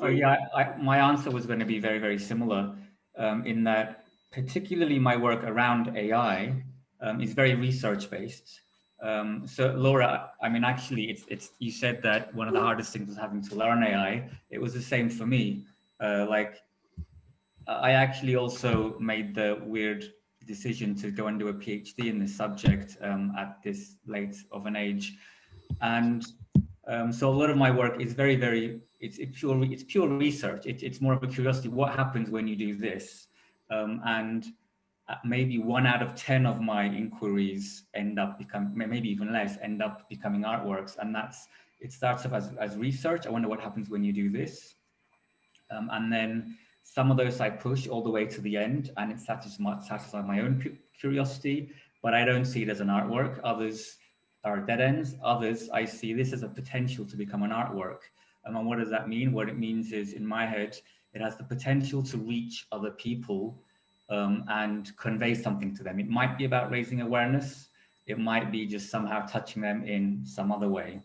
B: Oh, yeah, I, my answer was going to be very, very similar um, in that particularly my work around AI um, is very research based. Um, so Laura, I mean, actually, it's, it's, you said that one of the hardest things was having to learn AI. It was the same for me. Uh, like, I actually also made the weird decision to go and do a PhD in this subject um, at this late of an age. And um, so a lot of my work is very, very, it's, it's pure, it's pure research. It, it's more of a curiosity. What happens when you do this? Um, and uh, maybe one out of 10 of my inquiries end up becoming, maybe even less, end up becoming artworks. And that's, it starts off as, as research. I wonder what happens when you do this. Um, and then some of those I push all the way to the end and it satisfies my, satisfies my own curiosity, but I don't see it as an artwork. Others are dead ends. Others, I see this as a potential to become an artwork. And what does that mean? What it means is in my head, it has the potential to reach other people um, and convey something to them. It might be about raising awareness. It might be just somehow touching them in some other way.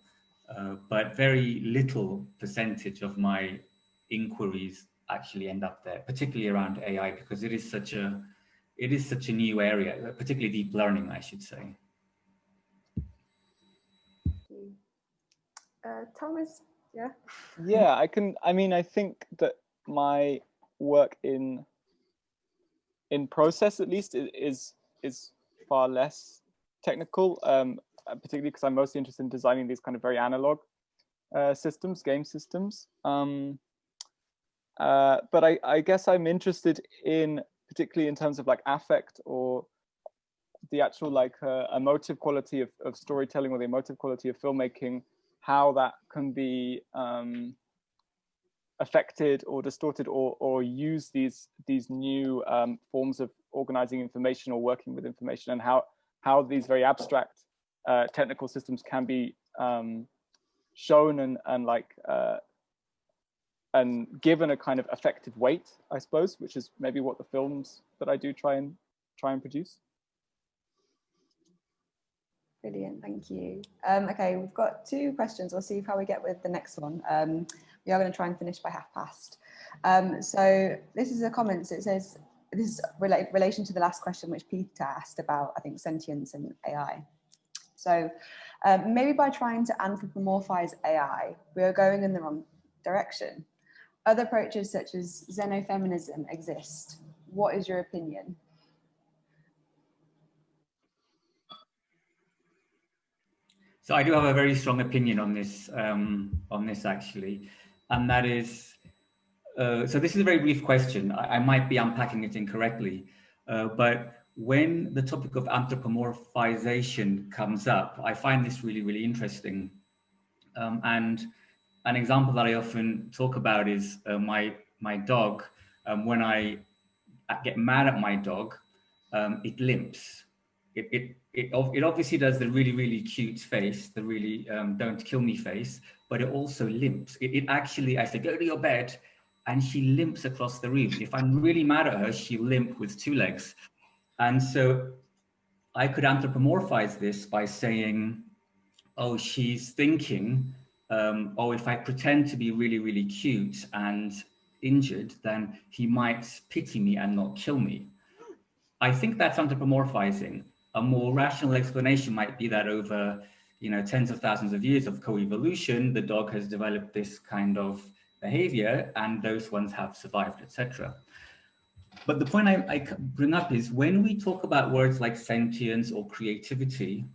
B: Uh, but very little percentage of my inquiries actually end up there, particularly around AI, because it is such a it is such a new area, particularly deep learning, I should say.
E: Uh, Thomas, yeah.
D: Yeah, I can. I mean, I think that my work in in process at least is is far less technical um, uh, particularly because i'm mostly interested in designing these kind of very analog uh, systems game systems um, uh, but I, I guess i'm interested in particularly in terms of like affect or the actual like uh, emotive quality of, of storytelling or the emotive quality of filmmaking how that can be um, affected or distorted or, or use these these new um, forms of organizing information or working with information and how how these very abstract uh, technical systems can be um, shown and and like uh, and given a kind of effective weight, I suppose, which is maybe what the films that I do try and try and produce.
E: Brilliant, thank you. Um, okay, we've got two questions. We'll see how we get with the next one. Um, we are going to try and finish by half past. Um, so this is a comment. So it says, this is rela relation to the last question which Peter asked about, I think, sentience and AI. So um, maybe by trying to anthropomorphize AI, we are going in the wrong direction. Other approaches such as xenofeminism exist. What is your opinion?
B: So I do have a very strong opinion on this, um, on this actually, and that is, uh, so this is a very brief question. I, I might be unpacking it incorrectly, uh, but when the topic of anthropomorphization comes up, I find this really, really interesting. Um, and an example that I often talk about is uh, my, my dog. Um, when I get mad at my dog, um, it limps. It, it, it, it obviously does the really, really cute face, the really um, don't kill me face, but it also limps. It, it actually, I say, go to your bed, and she limps across the room. If I'm really mad at her, she limp with two legs. And so I could anthropomorphize this by saying, oh, she's thinking, um, oh, if I pretend to be really, really cute and injured, then he might pity me and not kill me. I think that's anthropomorphizing. A more rational explanation might be that over you know, tens of thousands of years of co-evolution, the dog has developed this kind of behavior and those ones have survived, etc. But the point I, I, bring up is when we talk about words like sentience or creativity,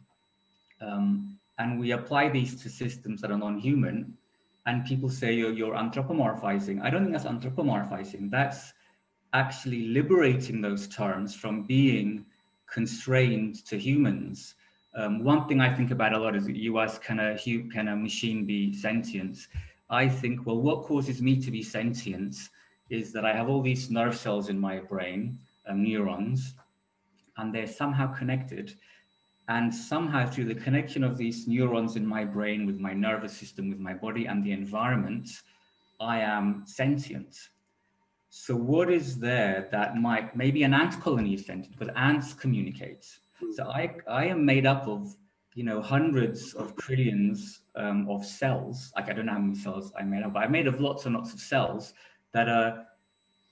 B: um, and we apply these to systems that are non-human, and people say you're, you're anthropomorphizing. I don't think that's anthropomorphizing. That's actually liberating those terms from being constrained to humans. Um, one thing I think about a lot is you ask, can a, can a machine be sentient? I think, well, what causes me to be sentient is that I have all these nerve cells in my brain, um, neurons, and they're somehow connected. And somehow through the connection of these neurons in my brain with my nervous system, with my body and the environment, I am sentient. So what is there that might, maybe an ant colony is sentient, but ants communicate. So I, I am made up of, you know, hundreds of trillions um, of cells. Like I don't know how many cells I made up, but I made of lots and lots of cells that are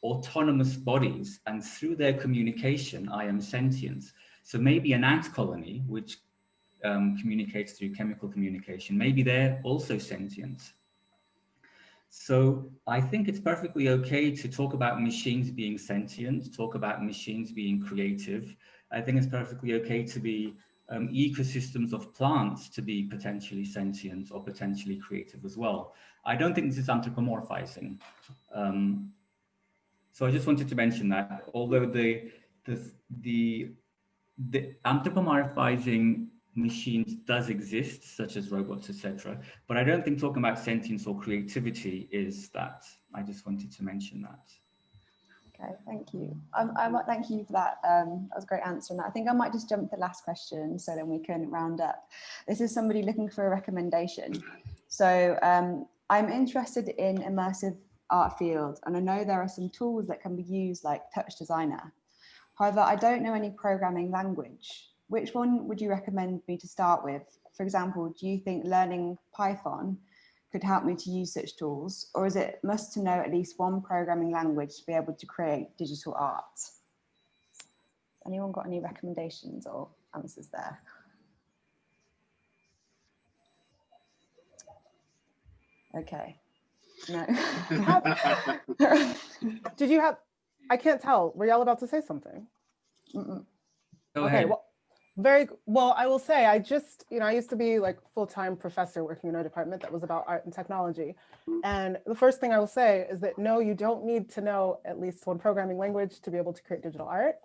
B: autonomous bodies. And through their communication, I am sentient. So maybe an ant colony, which um, communicates through chemical communication, maybe they're also sentient. So I think it's perfectly okay to talk about machines being sentient, talk about machines being creative. I think it's perfectly okay to be um, ecosystems of plants to be potentially sentient or potentially creative as well. I don't think this is anthropomorphizing. Um, so I just wanted to mention that, although the, the, the the anthropomorphizing machines does exist, such as robots, etc. But I don't think talking about sentience or creativity is that. I just wanted to mention that.
E: Okay, thank you. I might thank you for that. Um, that was a great answer. And I think I might just jump to the last question so then we can round up. This is somebody looking for a recommendation. So um, I'm interested in immersive art field and I know there are some tools that can be used like TouchDesigner However, I don't know any programming language. Which one would you recommend me to start with? For example, do you think learning Python could help me to use such tools? Or is it must to know at least one programming language to be able to create digital art? Anyone got any recommendations or answers there? Okay. No.
C: Did you have I can't tell. Were y'all about to say something?
B: Mm -mm.
C: okay, ahead. well, very well. I will say I just, you know, I used to be like full-time professor working in a department that was about art and technology. And the first thing I will say is that no, you don't need to know at least one programming language to be able to create digital art.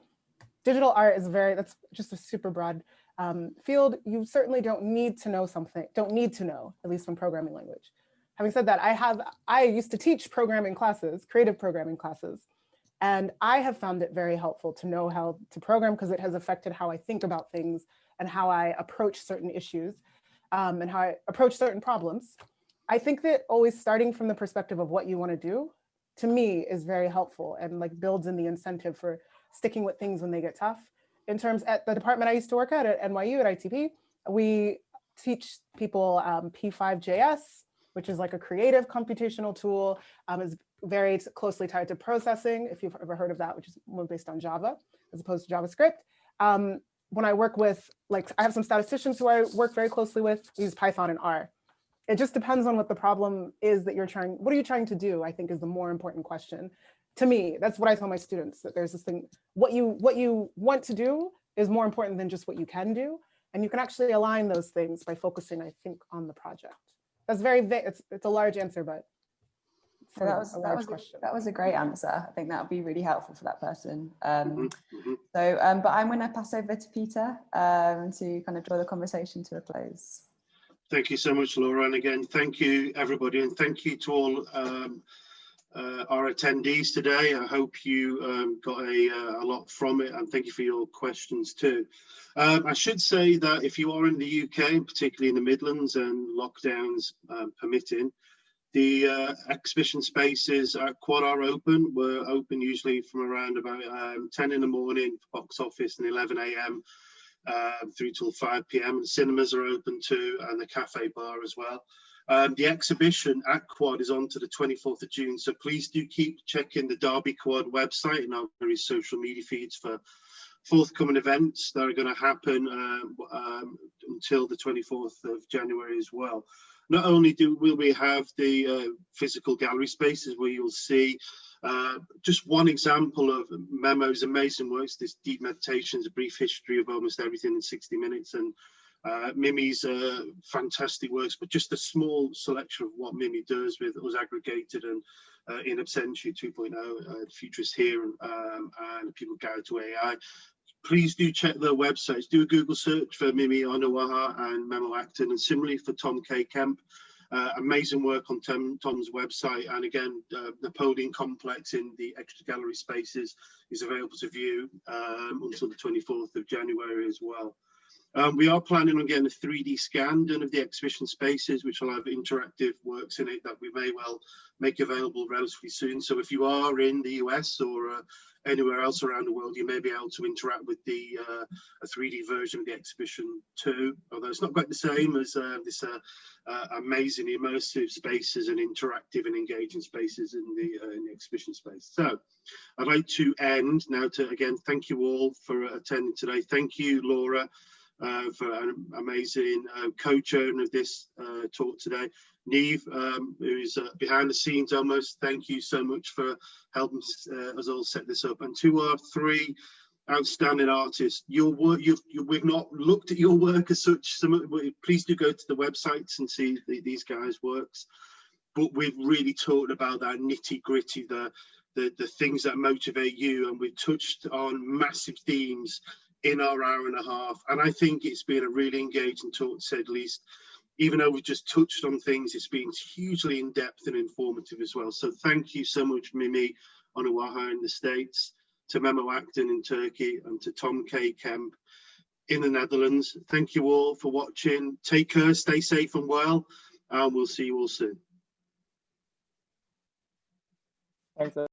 C: Digital art is very, that's just a super broad um, field. You certainly don't need to know something, don't need to know at least one programming language. Having said that, I have, I used to teach programming classes, creative programming classes. And I have found it very helpful to know how to program because it has affected how I think about things and how I approach certain issues um, and how I approach certain problems. I think that always starting from the perspective of what you want to do, to me, is very helpful and like builds in the incentive for sticking with things when they get tough. In terms at the department I used to work at at NYU at ITP, we teach people um, p5.js, which is like a creative computational tool. Um, is very closely tied to processing, if you've ever heard of that, which is more based on Java as opposed to JavaScript. Um, when I work with, like, I have some statisticians who I work very closely with, use Python and R. It just depends on what the problem is that you're trying, what are you trying to do, I think is the more important question. To me, that's what I tell my students, that there's this thing, what you, what you want to do is more important than just what you can do. And you can actually align those things by focusing, I think, on the project. That's very, it's, it's a large answer, but
E: So that was
C: a
E: that was, a,
C: question.
E: that was a great answer. I think that would be really helpful for that person. Um,
A: Mhm, mhm.
E: So, um, but I'm going to pass over to Peter um, to kind of draw the conversation to a close.
A: Thank you so much, Laura. And again, thank you, everybody. And thank you to all um, uh, our attendees today. I hope you um, got a, uh, a lot from it and thank you for your questions too. Um, I should say that if you are in the UK, particularly in the Midlands and lockdowns um, permitting, the uh, exhibition spaces at Quad are open. We're open usually from around about um, 10 in the morning box office and 11 a.m. Um, through till 5 p.m. And cinemas are open too, and the cafe bar as well. Um, the exhibition at Quad is on to the 24th of June, so please do keep checking the Derby Quad website and our various social media feeds for forthcoming events that are going to happen um, um, until the 24th of January as well. Not only do will we have the uh, physical gallery spaces where you'll see uh, just one example of Memo's amazing works, this deep meditations, a brief history of almost everything in 60 minutes, and uh, Mimi's uh, fantastic works, but just a small selection of what Mimi does with us aggregated and uh, in Absentia 2.0, uh, Futurist here, um, and people guide to AI. Please do check their websites. Do a Google search for Mimi Onuoha and Memo Akten, and similarly for Tom K. Kemp. Uh, amazing work on Tom, Tom's website and again uh, Napoleon Complex in the extra gallery spaces is available to view um, until the 24th of January as well. Um, we are planning on getting a 3D scan done of the exhibition spaces, which will have interactive works in it that we may well make available relatively soon. So if you are in the US or uh, anywhere else around the world, you may be able to interact with the uh, a 3D version of the exhibition too. Although it's not quite the same as uh, this uh, uh, amazing immersive spaces and interactive and engaging spaces in the, uh, in the exhibition space. So I'd like to end now to again thank you all for attending today. Thank you, Laura uh, for an amazing co-chair of this talk today. Neve, um, who's uh, behind the scenes almost, thank you so much for helping uh, us all set this up. And to our three outstanding artists, your work, you've, you, we've not looked at your work as such. Some, please do go to the websites and see the, these guys' works. But we've really talked about that nitty gritty, the, the, the things that motivate you. And we've touched on massive themes in our hour and a half. And I think it's been a really engaging talk, to say the least. Even though we've just touched on things, it's been hugely in depth and informative as well. So thank you so much, Mimi Onuoha in the States, to Memo Akten in Turkey, and to Tom K. Kemp in the Netherlands. Thank you all for watching. Take care, stay safe and well, and we'll see you all soon.
D: Thanks.